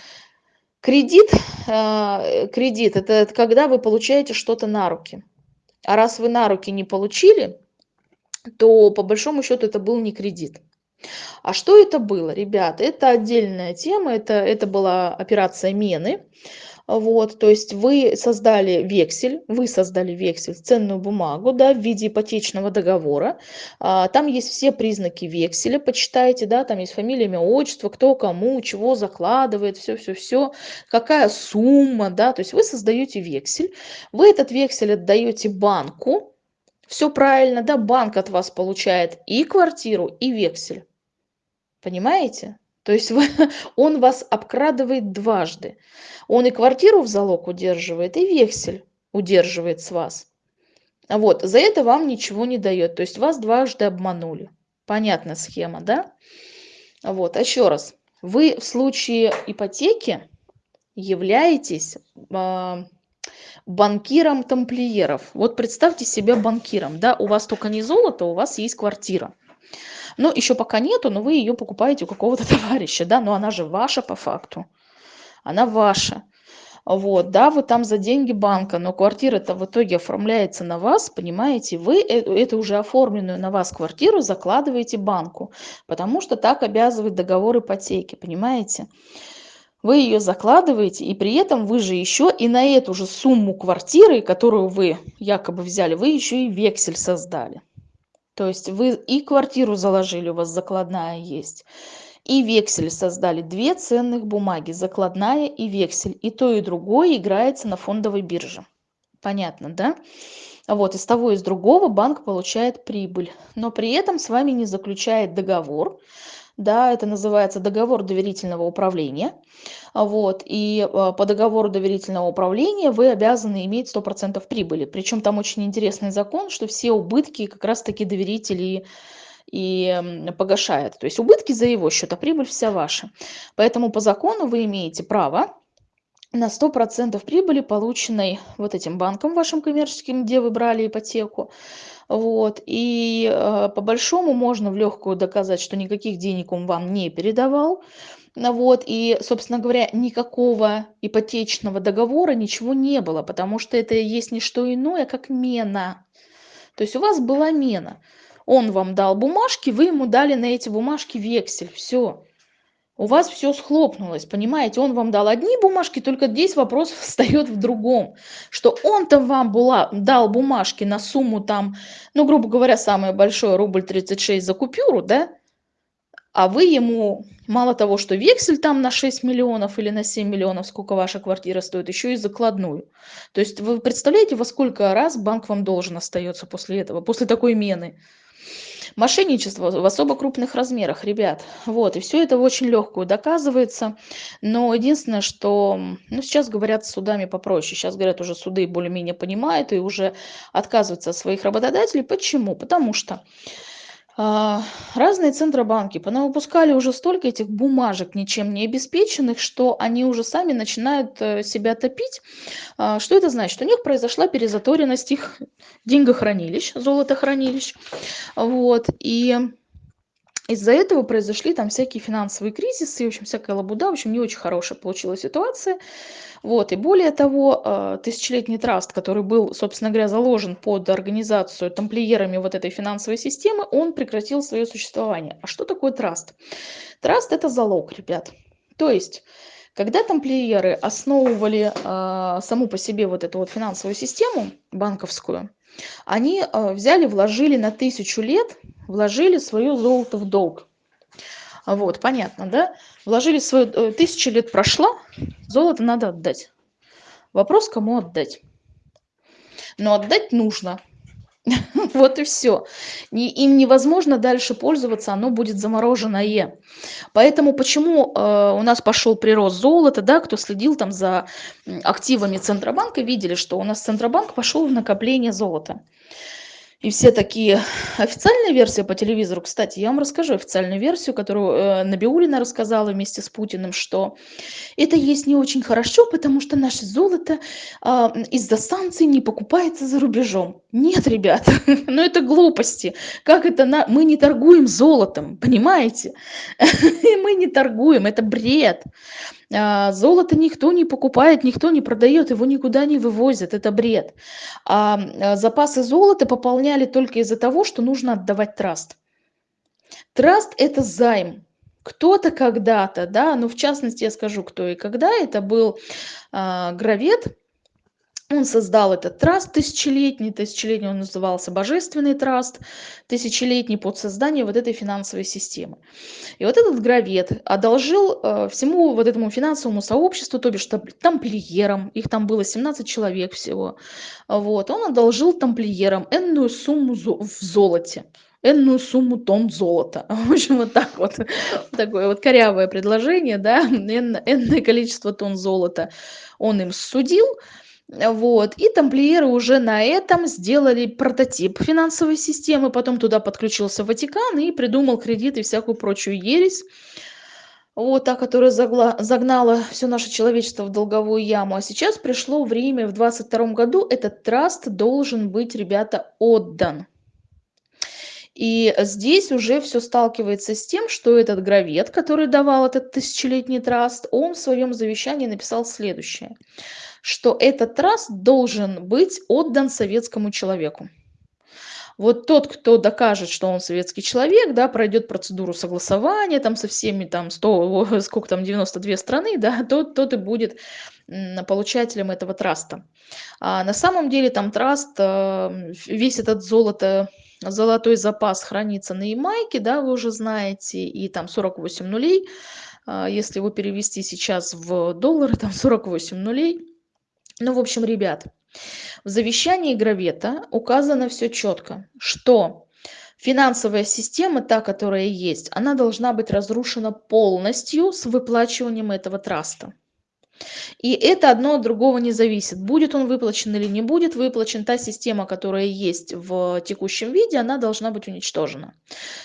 Кредит, а, кредит это, это когда вы получаете что-то на руки. А раз вы на руки не получили, то по большому счету это был не кредит. А что это было, ребята? Это отдельная тема, это, это была операция Мены. Вот, то есть вы создали вексель, вы создали вексель, ценную бумагу, да, в виде ипотечного договора. А, там есть все признаки векселя, почитайте, да, там есть фамилия, имя, отчество, кто кому, чего закладывает, все-все-все, какая сумма, да, то есть вы создаете вексель, вы этот вексель отдаете банку, все правильно, да, банк от вас получает и квартиру, и вексель. Понимаете? То есть вы, он вас обкрадывает дважды. Он и квартиру в залог удерживает, и вексель удерживает с вас. Вот, за это вам ничего не дает. То есть вас дважды обманули. Понятная схема, да? Вот, а еще раз. Вы в случае ипотеки являетесь э, банкиром тамплиеров. Вот представьте себя банкиром, да, у вас только не золото, у вас есть квартира. Но еще пока нету, но вы ее покупаете у какого-то товарища, да, но она же ваша по факту. Она ваша. Вот, да, вы там за деньги банка, но квартира-то в итоге оформляется на вас, понимаете? Вы э эту уже оформленную на вас квартиру закладываете банку, потому что так обязывает договор ипотеки, понимаете? Вы ее закладываете, и при этом вы же еще и на эту же сумму квартиры, которую вы якобы взяли, вы еще и вексель создали. То есть вы и квартиру заложили, у вас закладная есть, и вексель создали. Две ценных бумаги, закладная и вексель. И то, и другое играется на фондовой бирже. Понятно, да? Вот, из того, и из другого банк получает прибыль. Но при этом с вами не заключает договор. Да, это называется договор доверительного управления. Вот, и э, по договору доверительного управления вы обязаны иметь 100% прибыли. Причем там очень интересный закон, что все убытки как раз-таки доверители и погашает. То есть убытки за его счет, а прибыль вся ваша. Поэтому по закону вы имеете право на 100% прибыли, полученной вот этим банком вашим коммерческим, где вы брали ипотеку. Вот. И э, по большому можно в легкую доказать, что никаких денег он вам не передавал. Вот. И, собственно говоря, никакого ипотечного договора, ничего не было, потому что это есть не что иное, как мена. То есть у вас была мена. Он вам дал бумажки, вы ему дали на эти бумажки вексель. Все. У вас все схлопнулось, понимаете? Он вам дал одни бумажки, только здесь вопрос встает в другом. Что он-то вам была, дал бумажки на сумму там, ну, грубо говоря, самое большое, рубль 36 за купюру, да? А вы ему, мало того, что вексель там на 6 миллионов или на 7 миллионов, сколько ваша квартира стоит, еще и закладную. То есть вы представляете, во сколько раз банк вам должен остается после этого, после такой мены? Мошенничество в особо крупных размерах, ребят. Вот, и все это очень легкую доказывается. Но единственное, что, ну, сейчас говорят с судами попроще. Сейчас говорят, уже суды более-менее понимают и уже отказываются от своих работодателей. Почему? Потому что разные центробанки понавыпускали уже столько этих бумажек ничем не обеспеченных, что они уже сами начинают э, себя топить. А, что это значит? У них произошла перезаторенность их деньгохранилищ, золотохранилищ. Вот, и из-за этого произошли там всякие финансовые кризисы, в общем, всякая лабуда, в общем, не очень хорошая получилась ситуация. Вот, и более того, э, тысячелетний траст, который был, собственно говоря, заложен под организацию тамплиерами вот этой финансовой системы, он прекратил свое существование. А что такое траст? Траст – это залог, ребят. То есть, когда тамплиеры основывали э, саму по себе вот эту вот финансовую систему банковскую, они э, взяли, вложили на тысячу лет, вложили свое золото в долг. Вот, понятно, да? Вложили свое, э, тысяча лет прошла, золото надо отдать. Вопрос, кому отдать. Но отдать нужно. Вот и все. Им невозможно дальше пользоваться, оно будет замороженное. Поэтому почему э, у нас пошел прирост золота, да, кто следил там за активами Центробанка, видели, что у нас Центробанк пошел в накопление золота. И все такие, официальная версия по телевизору, кстати, я вам расскажу официальную версию, которую э, Набиулина рассказала вместе с Путиным, что это есть не очень хорошо, потому что наше золото э, из-за санкций не покупается за рубежом. Нет, ребят, ну это глупости. Как это на... Мы не торгуем золотом, понимаете? Мы не торгуем, это бред. А, золото никто не покупает, никто не продает, его никуда не вывозят, это бред. А, а запасы золота пополняли только из-за того, что нужно отдавать траст. Траст – это займ. Кто-то когда-то, да, ну в частности я скажу, кто и когда, это был э, гравет, он создал этот траст тысячелетний, тысячелетний он назывался Божественный траст, тысячелетний под создание вот этой финансовой системы. И вот этот гравет одолжил э, всему вот этому финансовому сообществу, то бишь тамплиерам, их там было 17 человек всего, вот, он одолжил тамплиерам энную сумму в золоте энную сумму тонн золота. В общем, вот так вот. Такое вот корявое предложение, да, энное количество тонн золота он им судил, вот. И тамплиеры уже на этом сделали прототип финансовой системы, потом туда подключился Ватикан и придумал кредит и всякую прочую ересь. Вот та, которая загла, загнала все наше человечество в долговую яму. А сейчас пришло время, в 2022 году этот траст должен быть, ребята, отдан. И здесь уже все сталкивается с тем, что этот гравет, который давал этот тысячелетний траст, он в своем завещании написал следующее, что этот траст должен быть отдан советскому человеку. Вот тот, кто докажет, что он советский человек, да, пройдет процедуру согласования там со всеми там 100, сколько там, 92 страны, да, тот, тот и будет получателем этого траста. А на самом деле там траст, э, весь этот золото, золотой запас хранится на Ямайке, да, вы уже знаете, и там 48 нулей. А если его перевести сейчас в доллары, там 48 нулей. Ну, в общем, ребят, в завещании Гравета указано все четко, что финансовая система, та, которая есть, она должна быть разрушена полностью с выплачиванием этого траста. И это одно от другого не зависит. Будет он выплачен или не будет выплачен, та система, которая есть в текущем виде, она должна быть уничтожена.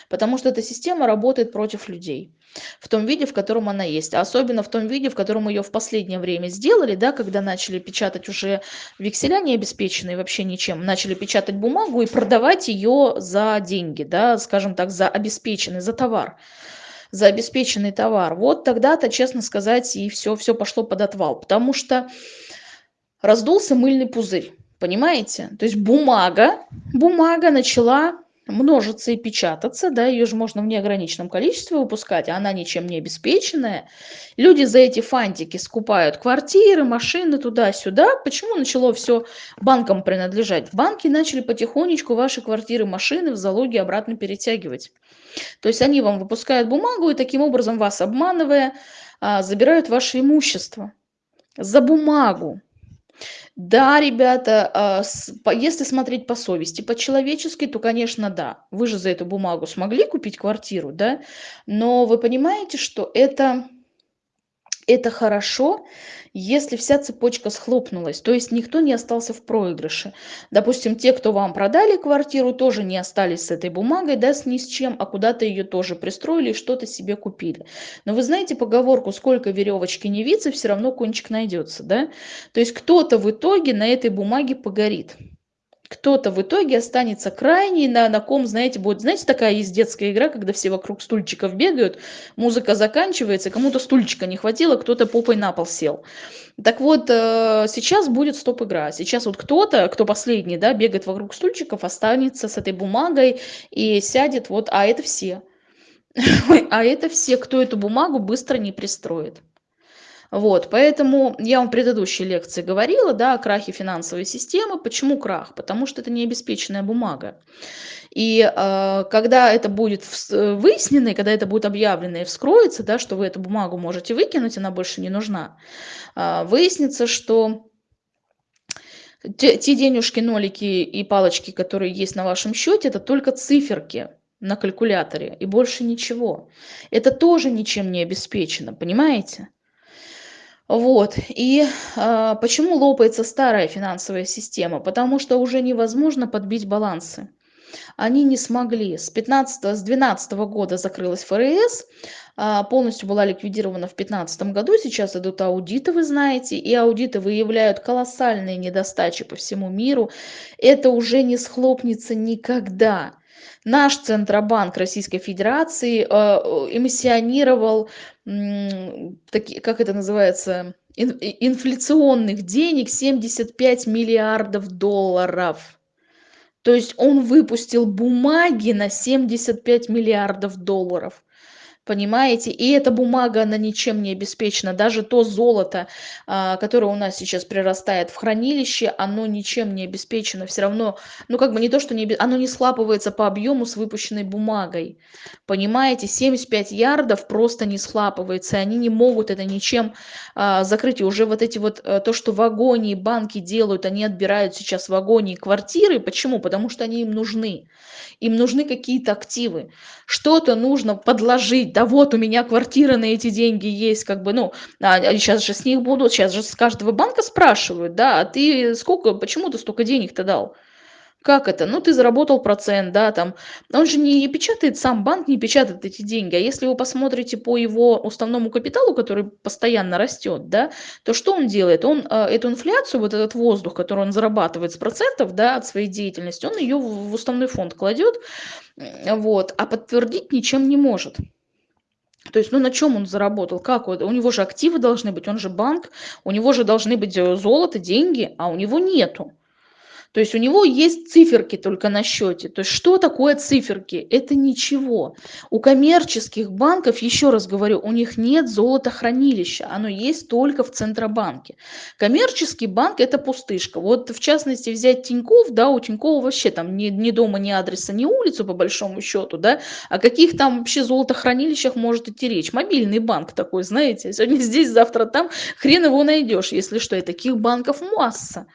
Потому что эта система работает против людей в том виде, в котором она есть. А особенно в том виде, в котором ее в последнее время сделали, да, когда начали печатать уже векселя не обеспеченные вообще ничем, начали печатать бумагу и продавать ее за деньги, да, скажем так, за обеспеченный, за товар за обеспеченный товар. Вот тогда-то, честно сказать, и все, все пошло под отвал, потому что раздулся мыльный пузырь, понимаете? То есть бумага, бумага начала множиться и печататься, да, ее же можно в неограниченном количестве выпускать, а она ничем не обеспеченная. Люди за эти фантики скупают квартиры, машины туда-сюда. Почему начало все банкам принадлежать? Банки начали потихонечку ваши квартиры, машины в залоге обратно перетягивать. То есть они вам выпускают бумагу и таким образом вас обманывая, а, забирают ваше имущество за бумагу. Да, ребята, а, если смотреть по совести, по-человечески, то, конечно, да. Вы же за эту бумагу смогли купить квартиру, да? Но вы понимаете, что это это хорошо, если вся цепочка схлопнулась, то есть никто не остался в проигрыше. Допустим, те, кто вам продали квартиру, тоже не остались с этой бумагой, да, с ни с чем, а куда-то ее тоже пристроили и что-то себе купили. Но вы знаете поговорку, сколько веревочки не виться, все равно кончик найдется, да? То есть кто-то в итоге на этой бумаге погорит кто-то в итоге останется крайний, на, на ком, знаете, будет, знаете, такая есть детская игра, когда все вокруг стульчиков бегают, музыка заканчивается, кому-то стульчика не хватило, кто-то попой на пол сел. Так вот, э, сейчас будет стоп-игра. Сейчас вот кто-то, кто последний, да, бегает вокруг стульчиков, останется с этой бумагой и сядет вот, а это все. А это все, кто эту бумагу быстро не пристроит. Вот, поэтому я вам в предыдущей лекции говорила, да, о крахе финансовой системы. Почему крах? Потому что это не обеспеченная бумага. И э, когда это будет выяснено, и когда это будет объявлено и вскроется, да, что вы эту бумагу можете выкинуть, она больше не нужна, э, выяснится, что те, те денежки, нолики и палочки, которые есть на вашем счете, это только циферки на калькуляторе и больше ничего. Это тоже ничем не обеспечено, понимаете? Вот. И а, почему лопается старая финансовая система? Потому что уже невозможно подбить балансы. Они не смогли. С 15 с 12 года закрылась ФРС, а, полностью была ликвидирована в 2015 году. Сейчас идут аудиты, вы знаете, и аудиты выявляют колоссальные недостачи по всему миру. Это уже не схлопнется никогда. Наш Центробанк Российской Федерации э, эмиссионировал, таки, как это называется, инфляционных денег 75 миллиардов долларов. То есть он выпустил бумаги на 75 миллиардов долларов понимаете? И эта бумага, она ничем не обеспечена. Даже то золото, а, которое у нас сейчас прирастает в хранилище, оно ничем не обеспечено. Все равно, ну как бы не то, что не, оно не схлапывается по объему с выпущенной бумагой. Понимаете? 75 ярдов просто не схлапывается. Они не могут это ничем а, закрыть. И уже вот эти вот, а, то, что в агонии банки делают, они отбирают сейчас в агонии квартиры. Почему? Потому что они им нужны. Им нужны какие-то активы. Что-то нужно подложить да вот у меня квартира на эти деньги есть, как бы, ну, а, сейчас а же с них будут, сейчас же с каждого банка спрашивают, да, а ты сколько, почему ты столько денег-то дал? Как это? Ну, ты заработал процент, да, там. Он же не печатает, сам банк не печатает эти деньги. А если вы посмотрите по его уставному капиталу, который постоянно растет, да, то что он делает? Он э, эту инфляцию, вот этот воздух, который он зарабатывает с процентов, да, от своей деятельности, он ее в уставной фонд кладет, вот, а подтвердить ничем не может. То есть, ну на чем он заработал? Как? У него же активы должны быть, он же банк, у него же должны быть э, золото, деньги, а у него нету. То есть у него есть циферки только на счете. То есть что такое циферки? Это ничего. У коммерческих банков, еще раз говорю, у них нет золотохранилища. Оно есть только в Центробанке. Коммерческий банк это пустышка. Вот в частности взять Тиньков, да, у Тинькова вообще там ни, ни дома, ни адреса, ни улицу по большому счету, да. О каких там вообще золотохранилищах может идти речь? Мобильный банк такой, знаете. Сегодня здесь, завтра там. Хрен его найдешь, если что. И таких банков масса.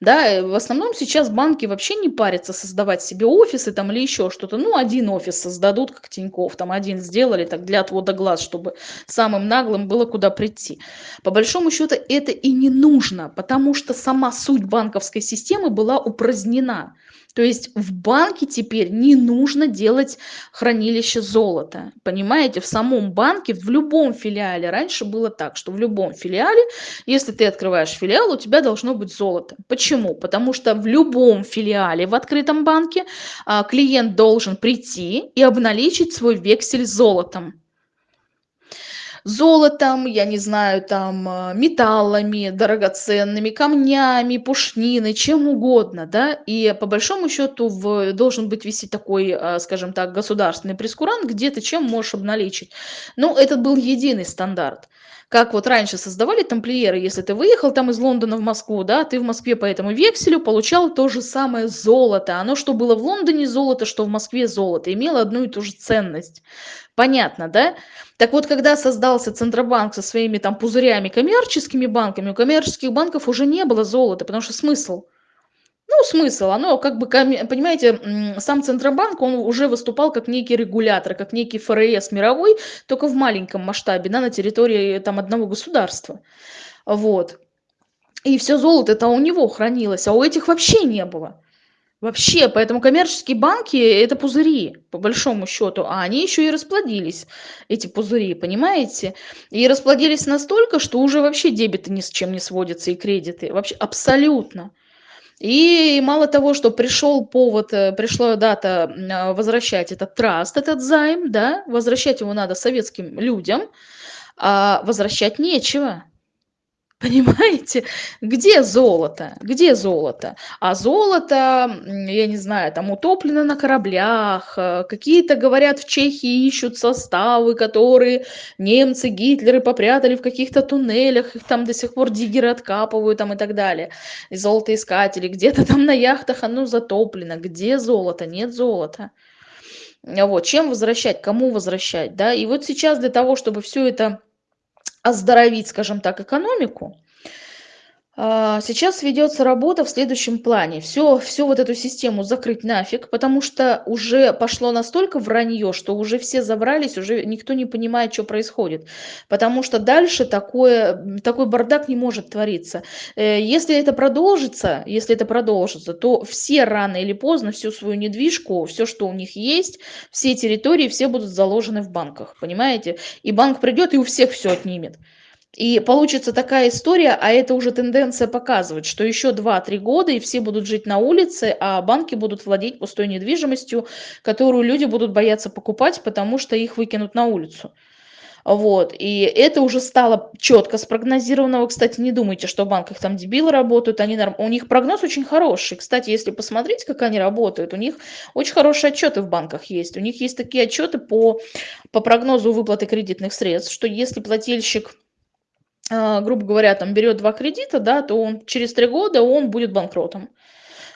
Да, э, в основном сейчас банки вообще не парятся создавать себе офисы там или еще что-то. Ну, один офис создадут, как Тиньков, там один сделали так для отвода глаз, чтобы самым наглым было куда прийти. По большому счету это и не нужно, потому что сама суть банковской системы была упразднена. То есть в банке теперь не нужно делать хранилище золота. Понимаете, в самом банке, в любом филиале, раньше было так, что в любом филиале, если ты открываешь филиал, у тебя должно быть золото. Почему? Потому что в любом филиале в открытом банке а, клиент должен прийти и обналичить свой вексель золотом золотом, я не знаю, там, э, металлами драгоценными, камнями, пушниной, чем угодно, да, и по большому счету в, должен быть висеть такой, э, скажем так, государственный прескурант, где ты чем можешь обналичить. Ну, этот был единый стандарт. Как вот раньше создавали тамплиеры, если ты выехал там из Лондона в Москву, да, ты в Москве по этому векселю получал то же самое золото. Оно что было в Лондоне золото, что в Москве золото, имело одну и ту же ценность. Понятно, да? Так вот, когда создался Центробанк со своими там пузырями коммерческими банками, у коммерческих банков уже не было золота, потому что смысл? Ну, смысл, оно как бы, понимаете, сам Центробанк, он уже выступал как некий регулятор, как некий ФРС мировой, только в маленьком масштабе, да, на территории там одного государства. Вот. И все золото это у него хранилось, а у этих вообще не было. Вообще, поэтому коммерческие банки это пузыри, по большому счету, а они еще и расплодились, эти пузыри, понимаете? И расплодились настолько, что уже вообще дебеты ни с чем не сводятся и кредиты, вообще абсолютно. И мало того, что пришел повод, э, пришла дата а, возвращать этот траст, этот займ, да, возвращать его надо советским людям, а возвращать нечего. Понимаете? Где золото? Где золото? А золото, я не знаю, там утоплено на кораблях, э, какие-то, говорят, в Чехии ищут составы, которые немцы, Гитлеры попрятали в каких-то туннелях, их там до сих пор диггеры откапывают там и так далее. И золотоискатели, где-то там на яхтах оно затоплено. Где золото? Нет золота. Вот, чем возвращать, кому возвращать, да? И вот сейчас для того, чтобы все это оздоровить, скажем так, экономику, сейчас ведется работа в следующем плане. Все, всю вот эту систему закрыть нафиг, потому что уже пошло настолько вранье, что уже все забрались, уже никто не понимает, что происходит. Потому что дальше такое, такой бардак не может твориться. Э, если это продолжится, если это продолжится, то все рано или поздно всю свою недвижку, все, что у них есть, все территории, все будут заложены в банках, понимаете? И банк придет и у всех все отнимет. И получится такая история, а это уже тенденция показывает, что еще 2-3 года и все будут жить на улице, а банки будут владеть пустой недвижимостью, которую люди будут бояться покупать, потому что их выкинут на улицу. Вот, и это уже стало четко спрогнозировано. Вы, кстати, не думайте, что в банках там дебилы работают, они норм... у них прогноз очень хороший. Кстати, если посмотреть, как они работают, у них очень хорошие отчеты в банках есть. У них есть такие отчеты по, по прогнозу выплаты кредитных средств, что если плательщик грубо говоря, там берет два кредита, да, то он через три года он будет банкротом.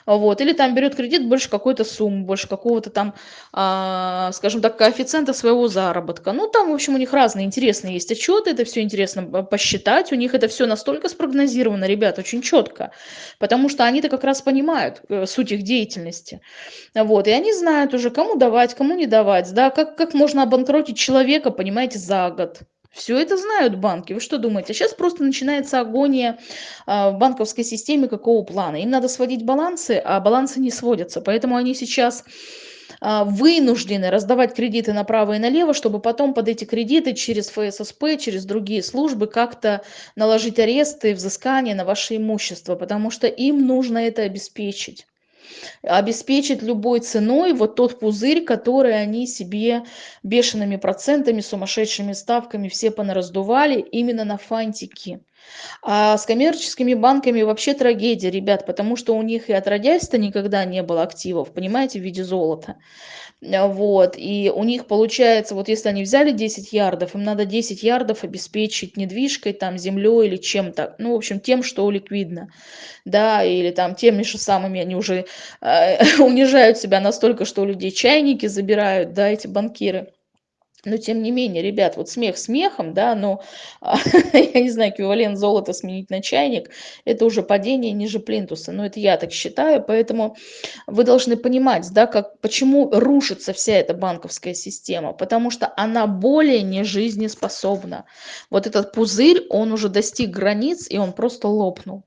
Вот. Или там берет кредит больше какой-то суммы, больше какого-то там, а, скажем так, коэффициента своего заработка. Ну, там, в общем, у них разные интересные есть отчеты, это все интересно посчитать, у них это все настолько спрогнозировано, ребят, очень четко, потому что они-то как раз понимают э, суть их деятельности. Вот. И они знают уже, кому давать, кому не давать, да, как, как можно обанкротить человека, понимаете, за год Все это знают банки. Вы что думаете? Сейчас просто начинается агония а, в банковской системе какого плана? Им надо сводить балансы, а балансы не сводятся. Поэтому они сейчас а, вынуждены раздавать кредиты направо и налево, чтобы потом под эти кредиты через ФССП, через другие службы как-то наложить аресты, взыскания на ваше имущество, потому что им нужно это обеспечить обеспечить любой ценой вот тот пузырь, который они себе бешеными процентами, сумасшедшими ставками все понараздували именно на фантики. А с коммерческими банками вообще трагедия, ребят, потому что у них и отродясь-то никогда не было активов, понимаете, в виде золота. А, вот, и у них получается, вот если они взяли 10 ярдов, им надо 10 ярдов обеспечить недвижкой, там, землей или чем-то, ну, в общем, тем, что ликвидно, да, или там теми же самыми они уже э, унижают себя настолько, что у людей чайники забирают, да, эти банкиры но тем не менее, ребят, вот смех смехом, да, но, я не знаю, эквивалент золота сменить на чайник, это уже падение ниже плинтуса, но это я так считаю, поэтому вы должны понимать, да, как, почему рушится вся эта банковская система, потому что она более не жизнеспособна. Вот этот пузырь, он уже достиг границ, и он просто лопнул.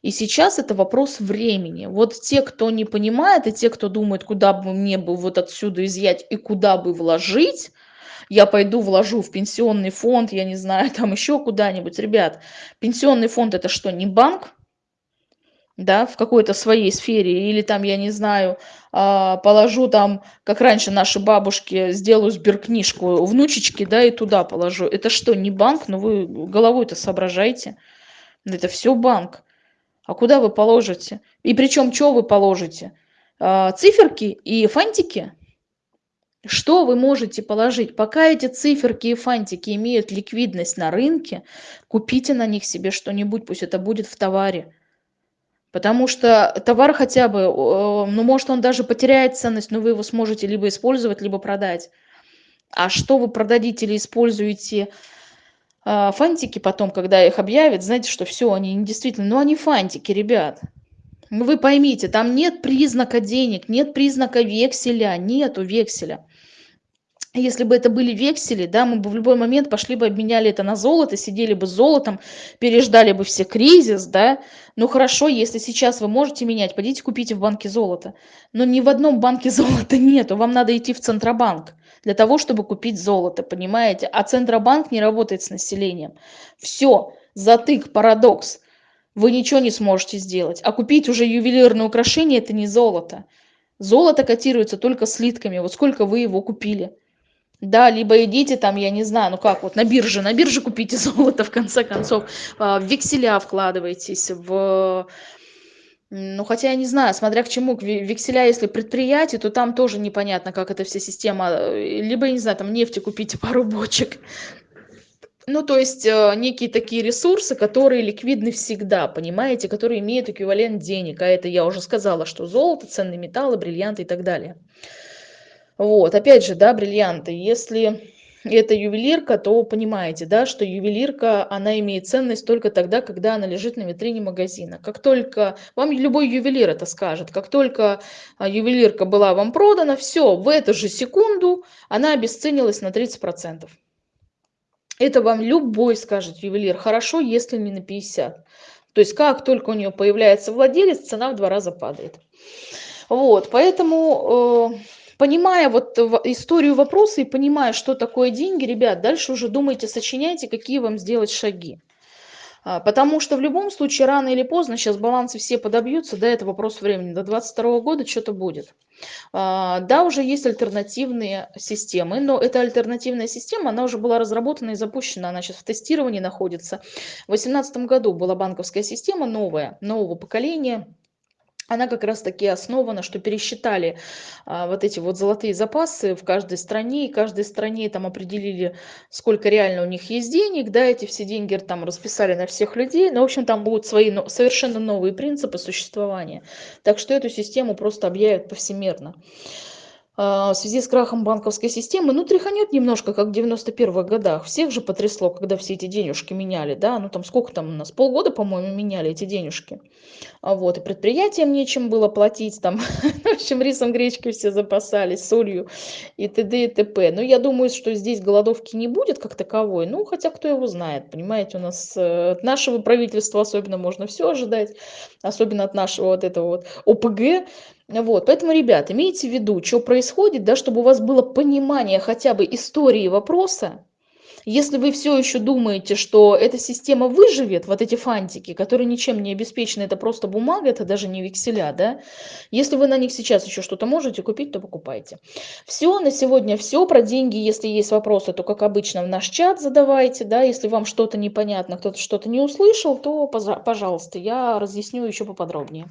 И сейчас это вопрос времени. Вот те, кто не понимает, и те, кто думает, куда бы мне бы вот отсюда изъять и куда бы вложить, я пойду вложу в пенсионный фонд, я не знаю, там еще куда-нибудь. Ребят, пенсионный фонд это что, не банк? да, в какой-то своей сфере, или там, я не знаю, а, положу там, как раньше наши бабушки, сделаю сберкнижку внучечки, да, и туда положу. Это что, не банк? Ну вы головой-то соображайте. Это все банк. А куда вы положите? И причем, что вы положите? А, циферки и фантики? Что вы можете положить? Пока эти циферки и фантики имеют ликвидность на рынке, купите на них себе что-нибудь, пусть это будет в товаре. Потому что товар хотя бы, ну, может, он даже потеряет ценность, но вы его сможете либо использовать, либо продать. А что вы продадите или используете э, фантики потом, когда их объявят, знаете, что все, они действительно, ну, они фантики, ребят. Вы поймите, там нет признака денег, нет признака векселя, нету векселя. Если бы это были вексели, да, мы бы в любой момент пошли бы, обменяли это на золото, сидели бы с золотом, переждали бы все кризис, да. Ну хорошо, если сейчас вы можете менять, пойдите купите в банке золото. Но ни в одном банке золота нету, вам надо идти в Центробанк для того, чтобы купить золото, понимаете? А Центробанк не работает с населением. Все, затык, парадокс вы ничего не сможете сделать. А купить уже ювелирное украшение – это не золото. Золото котируется только слитками. Вот сколько вы его купили. Да, либо идите там, я не знаю, ну как, вот на бирже, на бирже купите золото, в конце концов, а, в векселя вкладывайтесь, в... Ну, хотя я не знаю, смотря к чему, векселя, если предприятие, то там тоже непонятно, как эта вся система, либо, я не знаю, там нефти купите пару бочек, ну, то есть э, некие такие ресурсы, которые ликвидны всегда, понимаете, которые имеют эквивалент денег. А это я уже сказала, что золото, ценные металлы, бриллианты и так далее. Вот, опять же, да, бриллианты. Если это ювелирка, то понимаете, да, что ювелирка, она имеет ценность только тогда, когда она лежит на витрине магазина. Как только, вам любой ювелир это скажет, как только а, ювелирка была вам продана, все, в эту же секунду она обесценилась на 30%. Это вам любой скажет ювелир. Хорошо, если не на 50. То есть как только у нее появляется владелец, цена в два раза падает. Вот, поэтому, э, понимая вот историю вопроса и понимая, что такое деньги, ребят, дальше уже думайте, сочиняйте, какие вам сделать шаги. А, потому что в любом случае рано или поздно сейчас балансы все подобьются, да, это вопрос времени, до 2022 года что-то будет. А, да, уже есть альтернативные системы, но эта альтернативная система, она уже была разработана и запущена, она сейчас в тестировании находится. В 2018 году была банковская система новая, нового поколения, она как раз таки основана, что пересчитали а, вот эти вот золотые запасы в каждой стране, и каждой стране там определили, сколько реально у них есть денег, да, эти все деньги там расписали на всех людей, но, в общем, там будут свои но, совершенно новые принципы существования. Так что эту систему просто объявят повсемерно. А, в связи с крахом банковской системы, ну, тряханет немножко, как в 91 годах. Всех же потрясло, когда все эти денежки меняли, да, ну, там сколько там у нас, полгода, по-моему, меняли эти денежки. А вот, и предприятиям нечем было платить, там, в общем, рисом, гречкой все запасались, солью и т.д. и т.п. Но я думаю, что здесь голодовки не будет как таковой, ну, хотя кто его знает, понимаете, у нас э, от нашего правительства особенно можно все ожидать, особенно от нашего вот этого вот ОПГ, вот, поэтому, ребят, имейте в виду, что происходит, да, чтобы у вас было понимание хотя бы истории вопроса. Если вы все еще думаете, что эта система выживет, вот эти фантики, которые ничем не обеспечены, это просто бумага, это даже не векселя, да, если вы на них сейчас еще что-то можете купить, то покупайте. Все, на сегодня все. Про деньги, если есть вопросы, то, как обычно, в наш чат задавайте, да, если вам что-то непонятно, кто-то что-то не услышал, то, пожалуйста, я разъясню еще поподробнее.